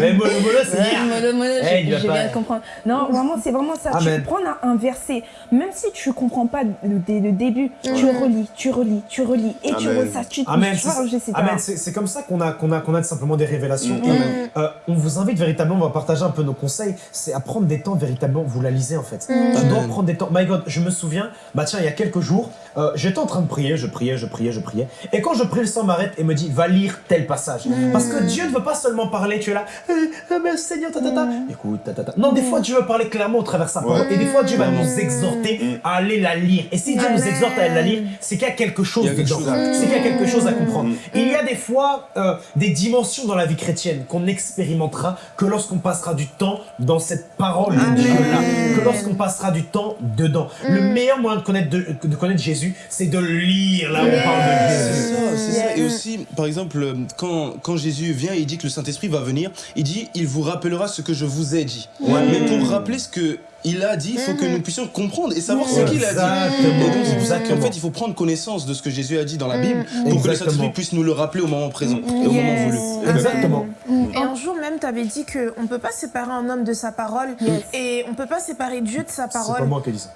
mais mollo, c'est Ouais, hier. mollo, mollo, Eh, j'ai il va j'ai pas- bien comprendre. Non, vraiment, c'est vraiment ça. Amen. Tu prends un, un verset, même si tu comprends pas le, dé- le début, tu relis, tu relis, tu relis, et tu ressasses, tu charges, c'est etc. Amen, c'est- comme ça qu'on a, qu'on a, qu'on a simplement des révélations. Mm. Euh, on vous invite véritablement, on va partager un peu nos conseils, c'est à prendre des temps véritablement, vous la lisez en fait. Tu dois Amen. prendre des temps. My God, je me souviens, bah tiens, il y a quelques jours, euh, j'étais en train de prier, je priais, je priais, je priais. Et quand je prie, le sang m'arrête et me dit, va lire tel passage. Parce que Dieu ne veut pas seulement parler, tu es là, euh, euh, mais Seigneur, ta, ta, ta. Écoute, ta, ta, ta. Non, des fois, Dieu veut parler clairement au travers de sa parole. Et des fois, Dieu va nous exhorter à aller la lire. Et si Dieu nous exhorte à aller la lire, c'est qu'il y a quelque chose dedans. C'est qu'il y a quelque chose à comprendre. Mm. Il y a des fois euh, des dimensions dans la vie chrétienne qu'on expérimentera que lorsqu'on passera du temps dans cette parole de Dieu-là, que lorsqu'on passera du temps dedans. Le meilleur moyen de connaître, de, de connaître Jésus, c'est de lire là où on parle de C'est Jésus. ça, c'est ça. Et aussi, par exemple, euh, quand, quand Jésus vient, il dit que le Saint-Esprit va venir, il dit, il vous rappellera ce que je vous ai dit. Mais pour rappeler ce que il a dit, il faut que nous puissions comprendre et savoir ce qu'il a dit. Et donc c'est pour ça qu'en fait, il faut prendre connaissance de ce que Jésus a dit dans la Bible pour que le. Saint-Esprit puisse nous le rappeler au moment présent et au moment voulu. Exactement. Et un jour même, tu avais dit qu'on ne peut pas séparer un homme de sa parole Yes. et on ne peut pas séparer Dieu de sa C'est pas parole. moi qui dis ça.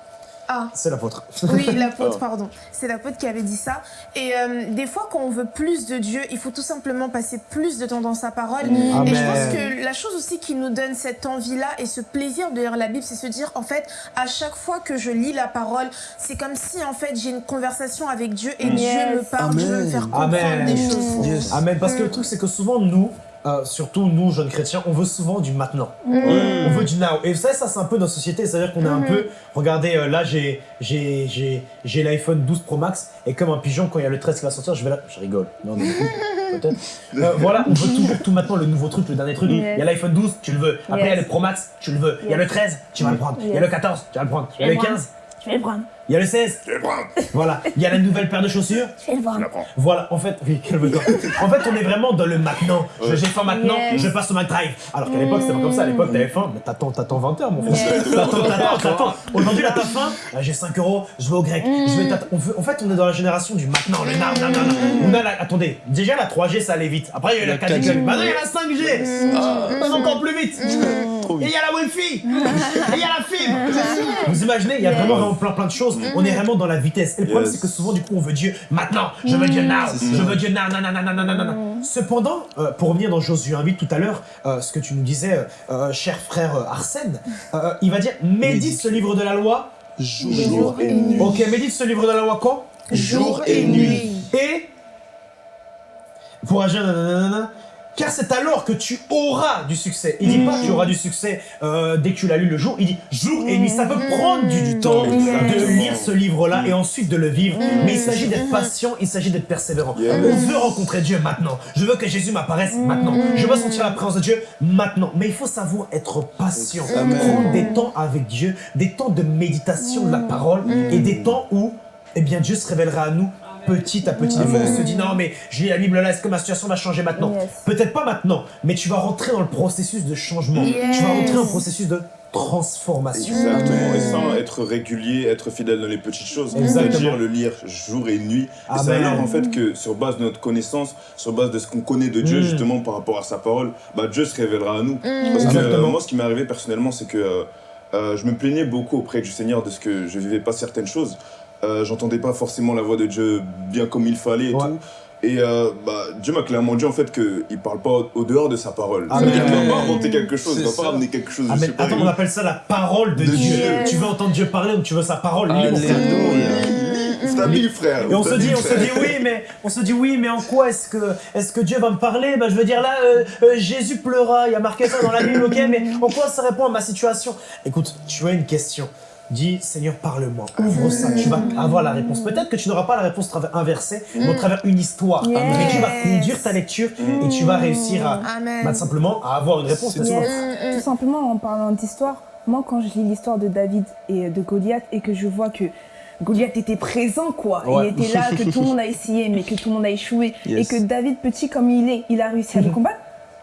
Ah, C'est l'apôtre. oui, l'apôtre, pardon. C'est l'apôtre qui avait dit ça. Et euh, des fois, quand on veut plus de Dieu, il faut tout simplement passer plus de temps dans sa parole. Et je Amen. pense que la chose aussi qui nous donne cette envie-là et ce plaisir de lire la Bible, c'est se dire, en fait, à chaque fois que je lis la parole, c'est comme si, en fait, j'ai une conversation avec Dieu et Dieu me parle, Dieu veut me Amen. faire comprendre Amen. des choses. Yes. Amen. Parce que le truc, c'est que souvent, nous, euh, surtout nous, jeunes chrétiens, on veut souvent du maintenant. On veut du now. Et vous savez, ça, c'est un peu notre société. C'est-à-dire qu'on est un peu. Regardez, euh, là, j'ai j'ai j'ai j'ai l'iPhone 12 Pro Max. Et comme un pigeon, quand il y a le 13 qui va sortir, je vais là. Je rigole. Non, mais peut-être. Euh, voilà, on veut toujours tout maintenant, le nouveau truc, le dernier truc. Yes. Il y a l'iPhone 12, tu le veux. Après, il y a Yes. le Pro Max, tu le veux. Il y a Yes. le 13, tu vas le prendre. Il y a Yes. le 14, tu vas le prendre. Il y a le 15, Je vais le prendre. Il y a le 16. Je vais prendre. Voilà. Il y a la nouvelle paire de chaussures. Je vais le prendre. Voilà, en fait, oui, calme-toi. En fait, on est vraiment dans le maintenant. Je- J'ai faim maintenant, Yes. je passe au McDrive. Alors qu'à l'époque, c'était pas comme ça. À l'époque, t'avais faim, mais t'attends, t'attends 20 heures, mon frère. Yes. T'attends, t'attends, t'attends. Aujourd'hui, là, t'as faim, j'ai 5 euros, je vais au grec. Je vais. On veut- En fait, on est dans la génération du maintenant, le now, now, now, now. On a la... Attendez, déjà la 3G, ça allait vite. Après, il y a eu la La 4G. 4G. Maintenant, il y a la 5G. Ça va encore plus vite. Et il y a la Wi-Fi. Et il y a la fibre. Vous imaginez, il y a vraiment, vraiment plein, plein de choses. On est vraiment dans la vitesse. Et le problème, Yes. c'est que souvent, du coup, on veut Dieu maintenant. Je veux Dieu now. Je veux Dieu now, now, now, now, now, now, now, now. Cependant, euh, pour revenir dans Josué 1 tout à l'heure, euh, ce que tu nous disais, euh, euh, cher frère euh, Arsène, euh, il va dire médite ce livre de la loi. Jour Jour et nuit. Ok, médite ce livre de la loi quand? Jour et nuit. Et pour agir, nanana, car c'est alors que tu auras du succès. Il dit pas tu auras du succès euh, dès que tu l'as lu le jour, il dit jour et nuit. Ça peut prendre du, du temps de lire ce livre-là et ensuite de le vivre, mais il s'agit d'être patient, il s'agit d'être persévérant. On veut rencontrer Dieu maintenant. Je veux que Jésus m'apparaisse maintenant. Je veux sentir la présence de Dieu maintenant. Mais il faut savoir être patient, prendre des temps avec Dieu, des temps de méditation de la parole et des temps où eh bien, Dieu se révélera à nous petit à petit. Des fois, on se dit non, mais je lis la Bible là, est-ce que ma situation va changer maintenant Yes. Peut-être pas maintenant, mais tu vas rentrer dans le processus de changement. Tu vas rentrer dans le processus de transformation. Exactement, et ça, être régulier, être fidèle dans les petites choses, c'est-à-dire le lire jour et nuit. Et c'est Amen. alors en fait que sur base de notre connaissance, sur base de ce qu'on connaît de Dieu Mm. justement par rapport à sa parole, bah, Dieu se révélera à nous. Parce que euh, moi ce qui m'est arrivé personnellement c'est que euh, euh, je me plaignais beaucoup auprès du Seigneur de ce que je vivais pas certaines choses. Euh, J'entendais pas forcément la voix de Dieu bien comme il fallait et Ouais. tout. Et euh, bah, Dieu m'a clairement dit en fait qu'il parle pas au, au dehors de sa parole. Amen. C'est-à-dire qu'il va pas inventer quelque chose, il va pas ça. amener quelque chose Ah, attends, on appelle ça la parole de, De Dieu. Dieu. Tu veux entendre Dieu parler ou tu veux sa parole Lis, mon frère? Alléluia. C'est ta Bible, frère. Et on se dit, on se dit oui, mais on se dit oui, mais en quoi est-ce que est-ce que Dieu va me parler? Ben je veux dire là, euh, euh, Jésus pleura. Il y a marqué ça dans la Bible, ok, mais en quoi ça répond à ma situation? Écoute, tu as une question. Dis, Seigneur, parle-moi. Ouvre ça. Tu vas avoir la réponse. Peut-être que tu n'auras pas la réponse travers un verset, mais au travers une histoire. Yes. Mais Dieu va conduire ta lecture et tu vas réussir à, bah, simplement à avoir une réponse. n'est-ce pas? Yes. Tout simplement en parlant d'histoire, moi quand je lis l'histoire de David et de Goliath et que je vois que Goliath était présent quoi, Ouais. il était là, que tout le monde a essayé mais que tout le monde a échoué Yes. et que David petit comme il est, il a réussi à le combattre.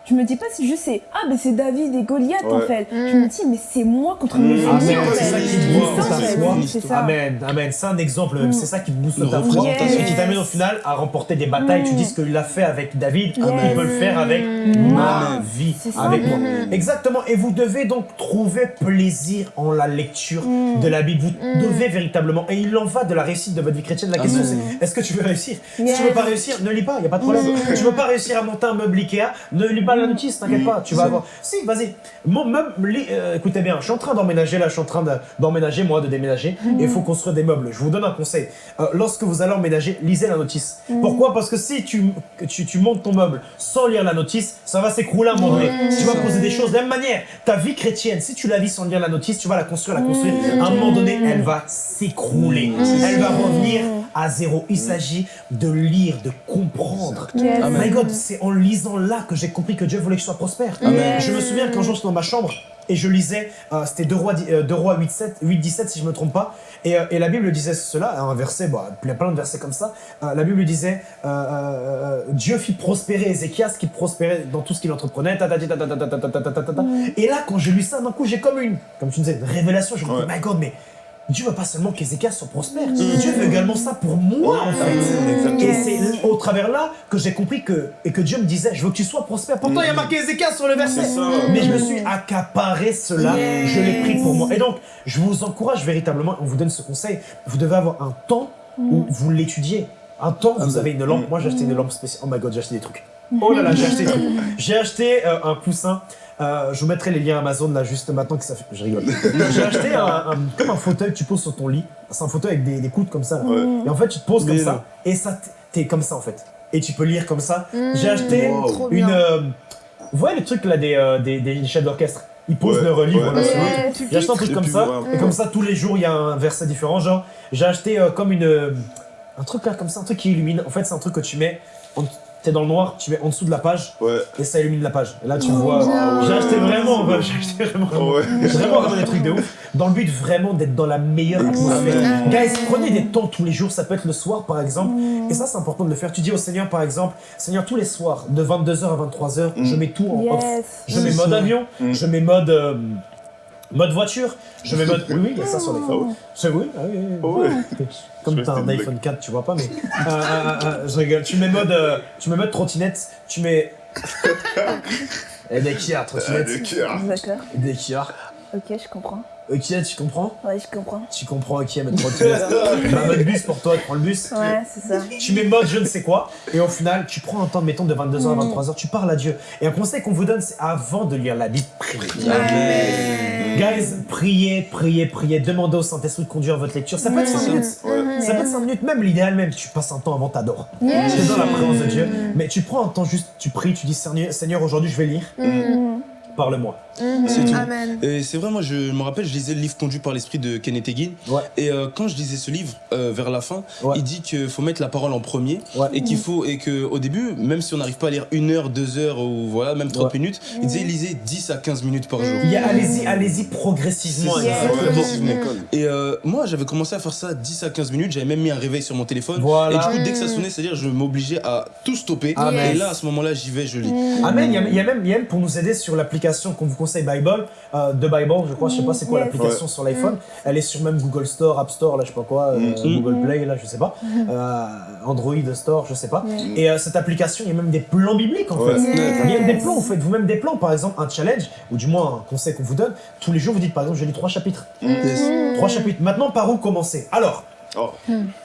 Je me dis pas si je sais, ah mais c'est David et Goliath en fait. Je me dis mais c'est moi contre mes Ah, ennemis mais en ouais, c'est ça qui te C'est booste. C'est ça. Amen, amen. C'est un exemple, Mm. c'est ça qui te booste ta foi représentation. et qui t'amène au final à remporter des batailles. Tu dis ce qu'il a fait avec David, Yes. il peut le faire avec ma vie, C'est ça. avec moi. Exactement. Et vous devez donc trouver plaisir en la lecture de la Bible. Vous devez véritablement, et il en va de la réussite de votre vie chrétienne. La question Amen. c'est, est-ce que tu veux réussir? Si Yes. tu veux pas réussir, ne lis pas, il y a pas de problème. Tu veux pas réussir à monter un meuble Ikea, ne lis pas la notice, t'inquiète pas, tu vas avoir. Si, vas-y. Mon meuble, lis- euh, écoutez bien, je suis en train d'emménager là, je suis en train de- d'emménager moi, de déménager, et il faut construire des meubles. Je vous donne un conseil. Euh, lorsque vous allez emménager, lisez la notice. Pourquoi? Parce que si tu, tu, tu montes ton meuble sans lire la notice, ça va s'écrouler à un moment donné. Tu vas poser des choses de la même manière. Ta vie chrétienne, si tu la vis sans lire la notice, tu vas la construire, la construire. À un moment donné, elle va s'écrouler. Elle va revenir à zéro. Il s'agit de lire, de comprendre. My God, c'est en lisant là que j'ai compris que Dieu voulait que je sois prospère. Je me souviens qu'un jour, j'étais dans ma chambre et je lisais, c'était 2 rois, euh, rois 8-17, si je ne me trompe pas, et, la Bible disait cela, un verset, bah, il y a plein de versets comme ça, la Bible disait Dieu fit prospérer Ézéchias qui prospérait dans tout ce qu'il entreprenait, et là quand je lis ça, d'un coup j'ai comme une, comme tu disais, une révélation, je me dis, ouais. my god, mais Dieu veut pas seulement qu'Ézéchias soit prospère, Dieu veut également ça pour moi, en fait. Exactement. Et c'est au travers là que j'ai compris que, et que Dieu me disait, je veux que tu sois prospère. Pourtant, il y a marqué Ézéchias sur le verset. Mais je me suis accaparé cela, je l'ai pris pour moi. Et donc, je vous encourage véritablement, on vous donne ce conseil, vous devez avoir un temps où vous l'étudiez. Un temps où vous avez une lampe. Moi, j'ai acheté une lampe spéciale. Oh my god, j'ai acheté des trucs. Oh là là, j'ai acheté des trucs. J'ai acheté euh, un coussin. Euh, je vous mettrai les liens Amazon là juste maintenant que ça fait. Je rigole. J'ai acheté un, un- comme un fauteuil que tu poses sur ton lit. C'est un fauteuil avec des, des coudes comme ça. là. Ouais. Et en fait, tu te poses comme Mais ça non. et ça, t'es comme ça en fait. Et tu peux lire comme ça. J'ai acheté Wow. Une. euh, vous voyez le truc là des, euh, des, des chefs d'orchestre Ils posent Ouais, leur livre ouais, là ouais. J'ai acheté un truc comme ça. Et comme ça, tous les jours, il y a un verset différent. Genre, j'ai acheté euh, comme une. euh, un truc là comme ça, un truc qui illumine. En fait, c'est un truc que tu mets. T'es dans le noir, tu mets en dessous de la page Ouais. et ça illumine la page. Et là, tu vois. bien. J'ai acheté vraiment, j'ai acheté vraiment. Ah ouais. Vraiment, vraiment des trucs de ouf. Dans le but vraiment d'être dans la meilleure atmosphère. Guys, prenez des temps tous les jours. Ça peut être le soir, par exemple. Et ça, c'est important de le faire. Tu dis au Seigneur, par exemple, Seigneur, tous les soirs, de 22h à 23h, je mets tout en off. Je mets mode ça. avion, Mm. je mets mode. euh, Mode voiture, je mets mode. Oui, oui, il y a ça sur Ah l'iPhone. ouais. C'est oui, ah oui, oui, Ah ouais. Comme t'as un iPhone 4, tu vois pas, mais. Euh, euh, euh, je rigole. Tu mets mode, euh, tu mets mode trottinette, tu mets. Et des Kia, Ah, trottinette. de cœur. D'accord. Des Kia. Ok, je comprends. Ok, tu comprends Ouais, je comprends. Tu comprends, ok, mode trottinette. bah, mode bus pour toi, tu prends le bus. Ouais, c'est ça. Tu mets mode je ne sais quoi, et au final, tu prends un temps, mettons, de 22h Mm. à 23h, tu parles à Dieu. Et un conseil qu'on vous donne, c'est avant de lire la Bible, priez. Guys, priez, priez, priez, demandez au Saint-Esprit de conduire votre lecture. Ça peut être 5 minutes. Ça peut être 5 minutes, même l'idéal même, tu passes un temps avant, t'adores. Tu es dans la présence de Dieu, mais tu prends un temps juste, tu pries, tu dis Seigneur, Seigneur aujourd'hui je vais lire, Mm. Parle-moi. C'est tout. Amen. Et c'est vrai, moi je me rappelle, je lisais le livre conduit par l'esprit de Kenneth Hagin. Ouais. Et euh, quand je lisais ce livre, euh, vers la fin, Ouais. il dit qu'il faut mettre la parole en premier. Ouais. Et qu'il faut, et que au début, même si on n'arrive pas à lire une heure, deux heures ou voilà, même 30 Ouais. minutes, il disait lisez 10 à 15 minutes par jour. Il y a- Allez-y, allez-y progressivement. Ouais, progressivement. Et euh, moi, j'avais commencé à faire ça 10 à 15 minutes. J'avais même mis un réveil sur mon téléphone. Voilà. Et du coup, dès que ça sonnait, c'est-à-dire, je m'obligeais à tout stopper. Amen. Et là, à ce moment-là, j'y vais, je lis. Amen. Il y, a, il y a même, il y a même pour nous aider sur l'application qu'on vous conseille Bible, euh, de Bible, je crois, je sais pas c'est quoi Yes. l'application sur l'iPhone. Elle est sur même Google Store, App Store, là je sais pas quoi, euh, Mm. Google Play, là je sais pas, euh, Android Store, je sais pas. Et euh, cette application, il y a même des plans bibliques en Ouais. fait. Yes. Il y a des plans, vous faites vous-même des plans, par exemple un challenge, ou du moins un conseil qu'on vous donne. Tous les jours, vous dites par exemple, je lis trois chapitres. Yes. Trois chapitres. Maintenant, par où commencer? Alors, Oh.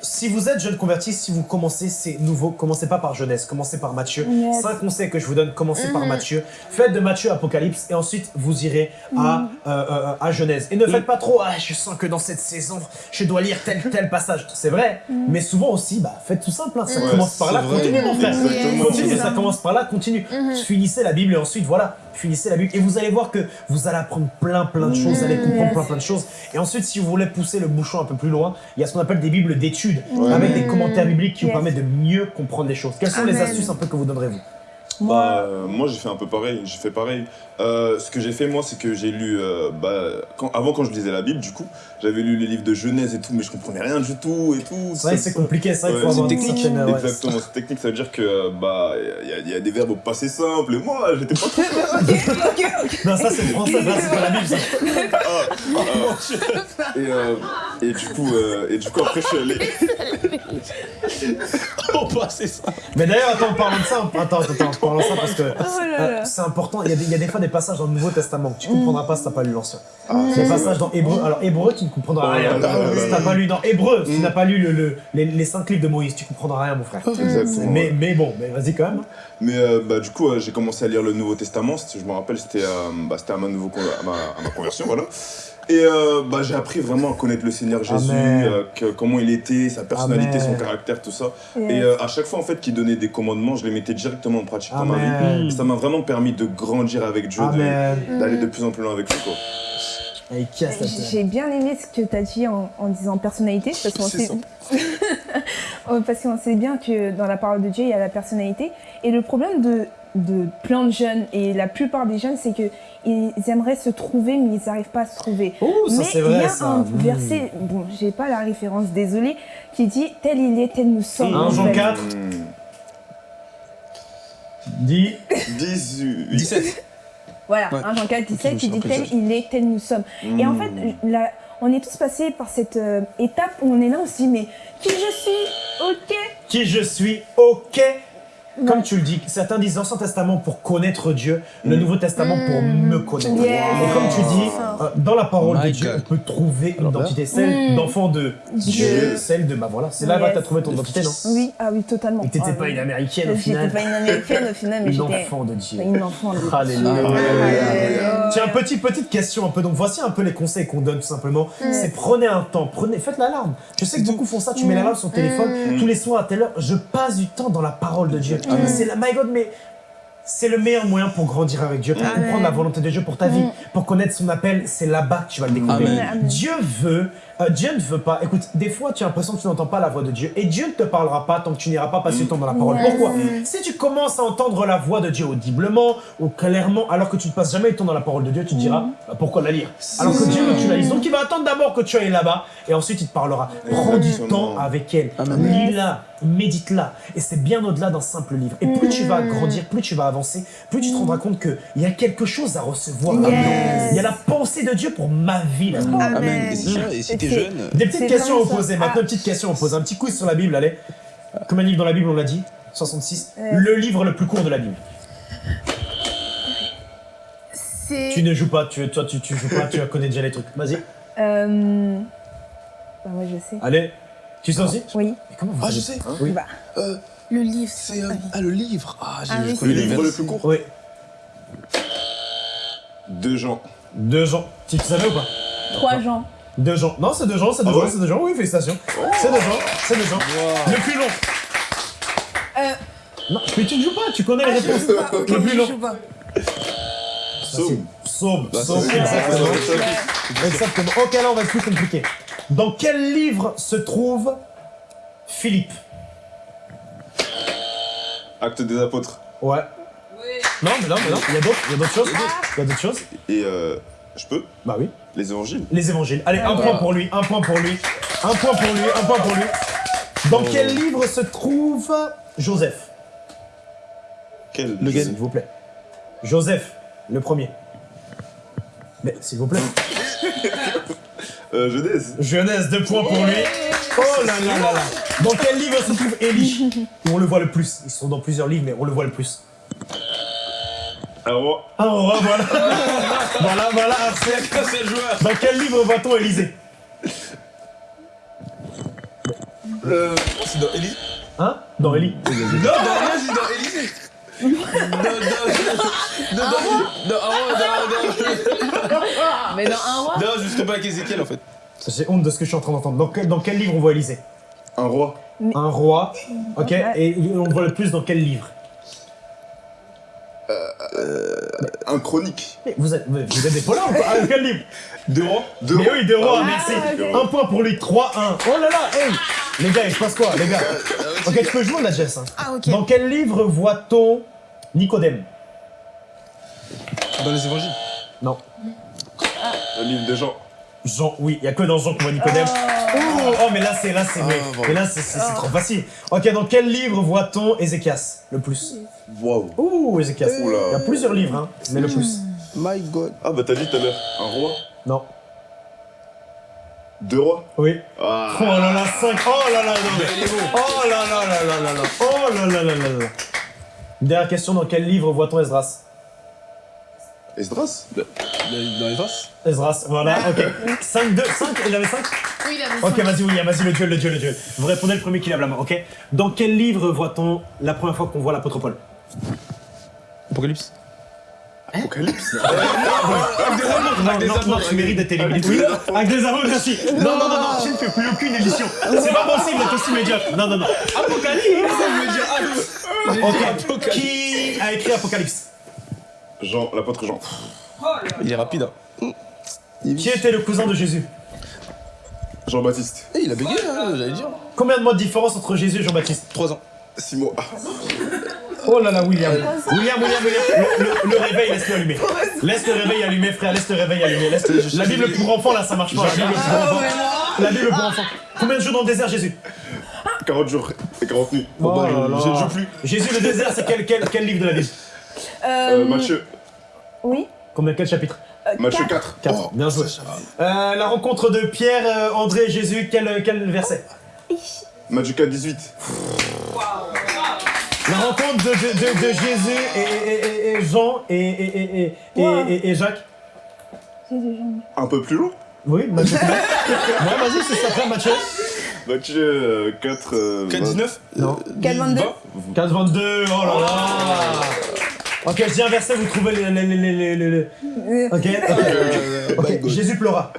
si vous êtes jeune converti, si vous commencez, c'est nouveau. Commencez pas par Genèse, commencez par Matthieu. Yes. Cinq conseils que je vous donne, commencez par Matthieu. Faites de Matthieu Apocalypse et ensuite vous irez à, euh, euh, à Genèse. Et ne faites pas trop, ah, je sens que dans cette saison, je dois lire tel tel passage. C'est vrai, mais souvent aussi, bah, faites tout simple. hein. Ça Ouais, commence par là, c'est vrai. continue mon frère. Exactement. Continue, C'est ça ça. commence par là, continue. Finissez la Bible et ensuite, voilà, finissez la Bible. Et vous allez voir que vous allez apprendre plein plein de choses, vous allez comprendre plein plein de choses. Et ensuite, si vous voulez pousser le bouchon un peu plus loin, il y a ce qu'on appelle des Bibles d'études, Ouais. avec des commentaires bibliques qui vous permettent de mieux comprendre les choses. Quelles sont les astuces un peu que vous donnerez-vous? Bah, euh, moi j'ai fait un peu pareil, j'ai fait pareil. Euh, ce que j'ai fait moi c'est que j'ai lu, euh, bah, quand, avant quand je lisais la Bible du coup, j'avais lu les livres de Genèse et tout, mais je comprenais rien du tout et tout. Que c'est compliqué, vrai qu'il faut Ouais, avoir c'est une technique. certaine, ouais, Exactement, c'est technique, ça veut dire que euh, bah il y, a- il y a des verbes au passé simple et moi j'étais pas trop Non, ça c'est le français, là c'est pas la Bible. Ça. et, euh, et du coup euh, et du coup après je suis allé Oh, bah, c'est ça. Mais d'ailleurs, attends, en parlant de ça, attends, attends, attends, en parce que là euh, c'est important. Il y, a des, il y a des fois des passages dans le Nouveau Testament que tu comprendras pas si t'as pas lu l'Ancien. Ah, Des passages dans Hébreu. Alors Hébreu, tu ne comprendras Oh rien. Si t'as pas lu dans Hébreu, si tu Mm. n'as pas lu le, le- les, les cinq livres de Moïse, tu comprendras rien, mon frère. Exactement. Mais, mais bon, mais vas-y quand même. Mais euh, bah, du coup, euh, j'ai commencé à lire le Nouveau Testament. Je me rappelle, c'était euh, bah, c'était à, ma nouveau con- à, ma, à ma conversion. Voilà. Et euh, bah, j'ai appris vraiment à connaître le Seigneur Jésus, euh, que- comment il était, sa personnalité, Amen. son caractère, tout ça. Yes. Et euh, à chaque fois, en fait, qu'il donnait des commandements, je les mettais directement en pratique dans ma vie. Et ça m'a vraiment permis de grandir avec Dieu, de- d'aller de plus en plus loin avec lui. Quoi. Qui J'ai bien aimé ce que tu as dit en, en disant personnalité, parce qu'on sait, Oh, parce qu'on sait bien que dans la parole de Dieu, il y a la personnalité. Et le problème de, de plein de jeunes, et la plupart des jeunes, c'est que ils aimeraient se trouver, mais ils n'arrivent pas à se trouver. Oh, ça mais c'est il y vrai a ça. un Mm. verset, bon, j'ai pas la référence, désolé, qui dit tel il est, tel nous sommes. Un en Jean fait. 4, Hmm. dit 18. 17. Voilà, Ouais. 1 Jean 4, 17 je qui me dit rappelle tel il est, tel nous sommes. Et en fait, là, on est tous passés par cette euh, étape où on est là, on se dit, mais qui je suis? Ok. qui je suis, ok. Comme tu le dis, certains disent l'Ancien Testament pour connaître Dieu, le Mm. Nouveau Testament pour me connaître. Yes. Et comme tu dis, euh, dans la parole de Dieu, God. on peut trouver une identité, celle Mm. d'enfant de Dieu, Dieu. celle de, bah voilà, c'est là Yes. que tu as trouvé ton identité, non? Oui, ah oui, totalement. Et t'étais Ah pas oui. une américaine au J'étais final, pas une américaine au final, mais une enfant de Dieu. une enfant de Alléluia. Alléluia. Tiens, petite, petite question un peu. Donc, voici un peu les conseils qu'on donne tout simplement. C'est prenez un temps, prenez, faites l'alarme. Je sais que beaucoup font ça. Tu mets l'alarme sur ton téléphone tous les soirs à telle heure. Je passe du temps dans la parole de Dieu. C'est la, my God, mais c'est le meilleur moyen pour grandir avec Dieu, pour comprendre la volonté de Dieu pour ta vie, pour connaître son appel. C'est là-bas que tu vas le découvrir. Dieu veut, euh, Dieu ne veut pas. Écoute, des fois tu as l'impression que tu n'entends pas la voix de Dieu et Dieu ne te parlera pas tant que tu n'iras pas passer du temps dans la parole. Yes. Pourquoi? Si tu commences à entendre la voix de Dieu audiblement ou clairement, alors que tu ne passes jamais du temps dans la parole de Dieu, tu te diras bah, pourquoi la lire? Alors que Dieu veut que tu la lises. Donc il va attendre d'abord que tu ailles là-bas et ensuite il te parlera. Prends du temps avec elle. Lis-la, médite-la. Et c'est bien au-delà d'un simple livre. Et plus tu vas grandir, plus tu vas avancer, plus tu te rendras compte qu'il y a quelque chose à recevoir. Yes. Il y a la pensée de Dieu pour ma vie. Amen. Amen. Et si Des petites questions à vraiment vous ça. poser. Ah. Maintenant, une petite question poser. Un petit quiz sur la Bible, allez. Combien de livres dans la Bible, on l'a dit? 66. Ouais. Le livre le plus court de la Bible. C'est. Tu ne joues pas, tu, toi tu, tu joues pas, tu connais déjà les trucs. Vas-y, Euh... Bah, moi, je sais. allez. Tu sais aussi? Oui. Mais comment vous Ah, je sais. Oui. Bah, Euh, Le livre, c'est. euh, ah, le livre. Ah, j'ai Ah oui, Le le livre le plus court Oui. Deux gens. Deux gens. Tu tu savais ou pas? Trois gens. De Jean. Non, c'est de Jean, c'est de Ah Jean, ouais? c'est de Jean. Oui, félicitations. C'est de Jean, c'est de Jean. Le plus long. Euh, Non, mais tu ne joues pas, tu connais les Ah, je réponses. Le plus je long. joue pas. Somme. Somme, somme, c'est- exactement. Ok, là, on va être plus compliqué. Dans quel livre se trouve Philippe? Acte des apôtres. Ouais. Non, mais non, mais non. Il y a d'autres, il y a d'autres choses. Il y a d'autres choses. Et euh, je peux? Bah oui. Les évangiles. Les évangiles. Allez, un Ah, point pour lui, un point pour lui, un point pour lui, un point pour lui. Dans quel livre se trouve Joseph? Quel Le gars. S'il vous plaît. Joseph, le premier. Mais s'il vous plaît. euh, Genèse. Genèse, deux points pour lui. Oh là là là là. Dans quel livre se trouve Élie? Où on le voit le plus. Ils sont dans plusieurs livres, mais on le voit le plus. Un roi. Un roi, voilà. voilà, voilà. C'est le joueur? Dans quel livre voit-on Élysée Euh, c'est dans Élysée. Hein? Dans Élie. Non, dans rien, c'est dans Élysée. Non, non, non, non, non, non, non, Mais dans un roi? Non, suis trompé avec Ezekiel en fait. J'ai honte de ce que je suis en train d'entendre. Dans quel, dans quel livre on voit Élysée Un roi. Un roi. Ok. Ouais. Et on le voit le plus dans quel livre? Un chronique. Mais vous êtes, vous êtes des polars ou quoi Ah, Quel livre? Deux rois. Deux Mais oui, deux rois, Ah, merci. Un point pour lui, 3-1. Oh là là, hey Les gars, il se passe quoi, les gars? Ok, tu peux jouer la Jess. hein. Ah, ok. Dans quel livre voit-on Nicodème? Dans les évangiles. Non. Un livre de Jean. Jean, oui, il y a que dans Jean qu'on voit Nicodème. Oh, oh, mais là, c'est là, c'est Ah, mais, bon. mais là, c'est trop facile. Ok, dans quel livre voit-on Ézéchias le plus? Waouh. Ouh, Ézéchias. Oula. Il y a plusieurs livres, hein, mais le plus. My God. Ah bah t'as dit tout à l'heure. Un roi? Non. Deux rois? Oui. Ah. Oh là là, 5. Oh là là, non, mais- Oh là là là là là là. Oh là là là là là. Dernière question, dans quel livre voit-on Esdras? Esdras? Dans vases Esdras, voilà, ok. 5, 2, 5, il avait 5 Oui, il avait Ok, cinq. vas-y, oui, vas-y, le duel, le duel, le duel. Vous répondez le premier qui lève la main, ok Dans quel livre voit-on la première fois qu'on voit l'apôtre Paul? Apocalypse. Apocalypse? Non, non, non, tu mérites d'être éliminé. Oui, avec des aveux, merci. Non, non, non, non, tu ne fais plus aucune édition. C'est pas possible d'être aussi médiocre. Non, non, non. Apocalypse Ok, qui a écrit Apocalypse? Jean, l'apôtre Jean. Il est rapide. Hein. Qui était le cousin de Jésus? Jean-Baptiste. Eh, il a bégayé, hein, j'allais dire. Combien de mois de différence entre Jésus et Jean-Baptiste? 3 ans. Six mots. Ah. Oh là là, William. William, William, William. Le, le- le réveil, laisse-le allumer. Laisse le réveil allumer, frère. Laisse le réveil allumer. Laisse... La Bible pour enfants, là, ça marche pas. La Bible pour enfants. La Bible pour enfants. Combien de jours dans le désert, Jésus? 40 jours et 40 nuits. Oh bah, là je- là. je ne joue plus. Jésus, le désert, c'est quel, quel, quel livre de la Bible? Euh, Matthieu. Oui. Combien, quel chapitre Euh, Matthieu quatre. 4. 4. Bien joué. Euh, la rencontre de Pierre, euh, André et Jésus, quel, quel verset Matthieu 4, 18. La rencontre de, de, de, de Jésus et, et, et- et Jean et, et, et, et, et, Wow. et- et Jacques. C'est des gens. Un peu plus long. Oui, combien Ouais, vas-y, c'est ça, frère, Matthieu. Matthieu euh, 4. euh, 4, 19 Non. 4, 22. 15, 22, oh là là Ok, je dis un verset, vous trouvez les... les, les, les, les- les- Euh, Ok, ok. Euh, Ok, my God. Jésus pleura.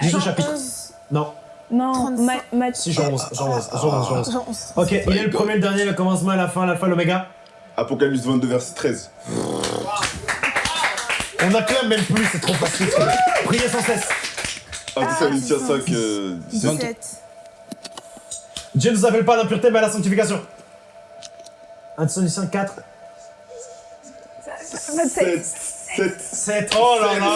Le Jean chapitre. 11. Non, Non, 35. Ma- Matthieu. si Jean 11, Jean 11, Jean 11, Jean 11. Jean 11. Ok, il est le premier, le dernier, le commencement, la fin, l'alpha, l'oméga. Apocalypse 22, verset 13. On acclame même plus, c'est trop facile. Priez sans cesse. Ah, Thessaloniciens 5, euh, 17. 17. Dieu ne nous appelle pas à l'impureté, mais à la sanctification. 1 Thessaloniciens 4, 7. 7. 7. Oh là là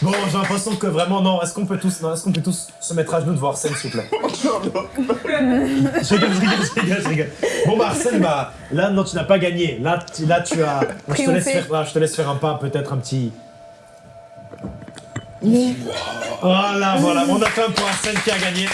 Bon, j'ai l'impression que vraiment, non, est-ce qu'on peut tous, non, est-ce qu'on peut tous se mettre à genoux devant Arsène, s'il vous plaît? Je rigole, je rigole, je rigole, je rigole. Bon bah Arsène, bah là non tu n'as pas gagné. Là tu, là tu as. Je te laisse faire, là, je te laisse faire un pas, peut-être un petit. Voilà, voilà, on a fait un pour Arsène qui a gagné.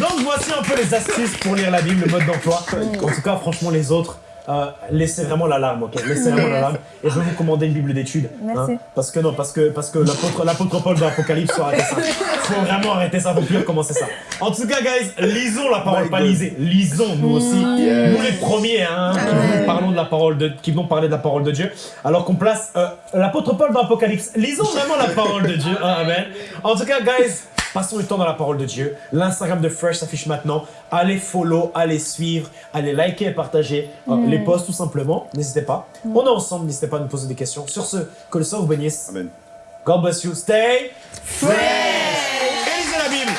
Donc voici un peu les astuces pour lire la Bible, le mode d'emploi. En tout cas, franchement, les autres, euh, laissez vraiment l'alarme, ok? Laissez vraiment l'alarme. Et je vais vous commander une Bible d'études. hein? Parce que non, parce que, parce que l'apôtre Paul de l'Apocalypse, faut arrêter ça. Faut vraiment arrêter ça, faut plus recommencer ça. En tout cas, guys, lisons la parole, My pas lisez. Lisons, nous aussi. Yes. Nous les premiers, hein, qui vous parlons de la parole de, qui vont parler de la parole de Dieu. Alors qu'on place euh, l'apôtre Paul dans l'Apocalypse. Lisons vraiment la parole de Dieu. hein, amen. En tout cas, guys, passons du temps dans la parole de Dieu. L'Instagram de Fresh s'affiche maintenant. Allez follow, allez suivre, allez liker et partager euh, les posts tout simplement. N'hésitez pas. On est ensemble, n'hésitez pas à nous poser des questions. Sur ce, que le sort vous bénisse. Amen. God bless you. Stay fresh. Et lisez la Bible.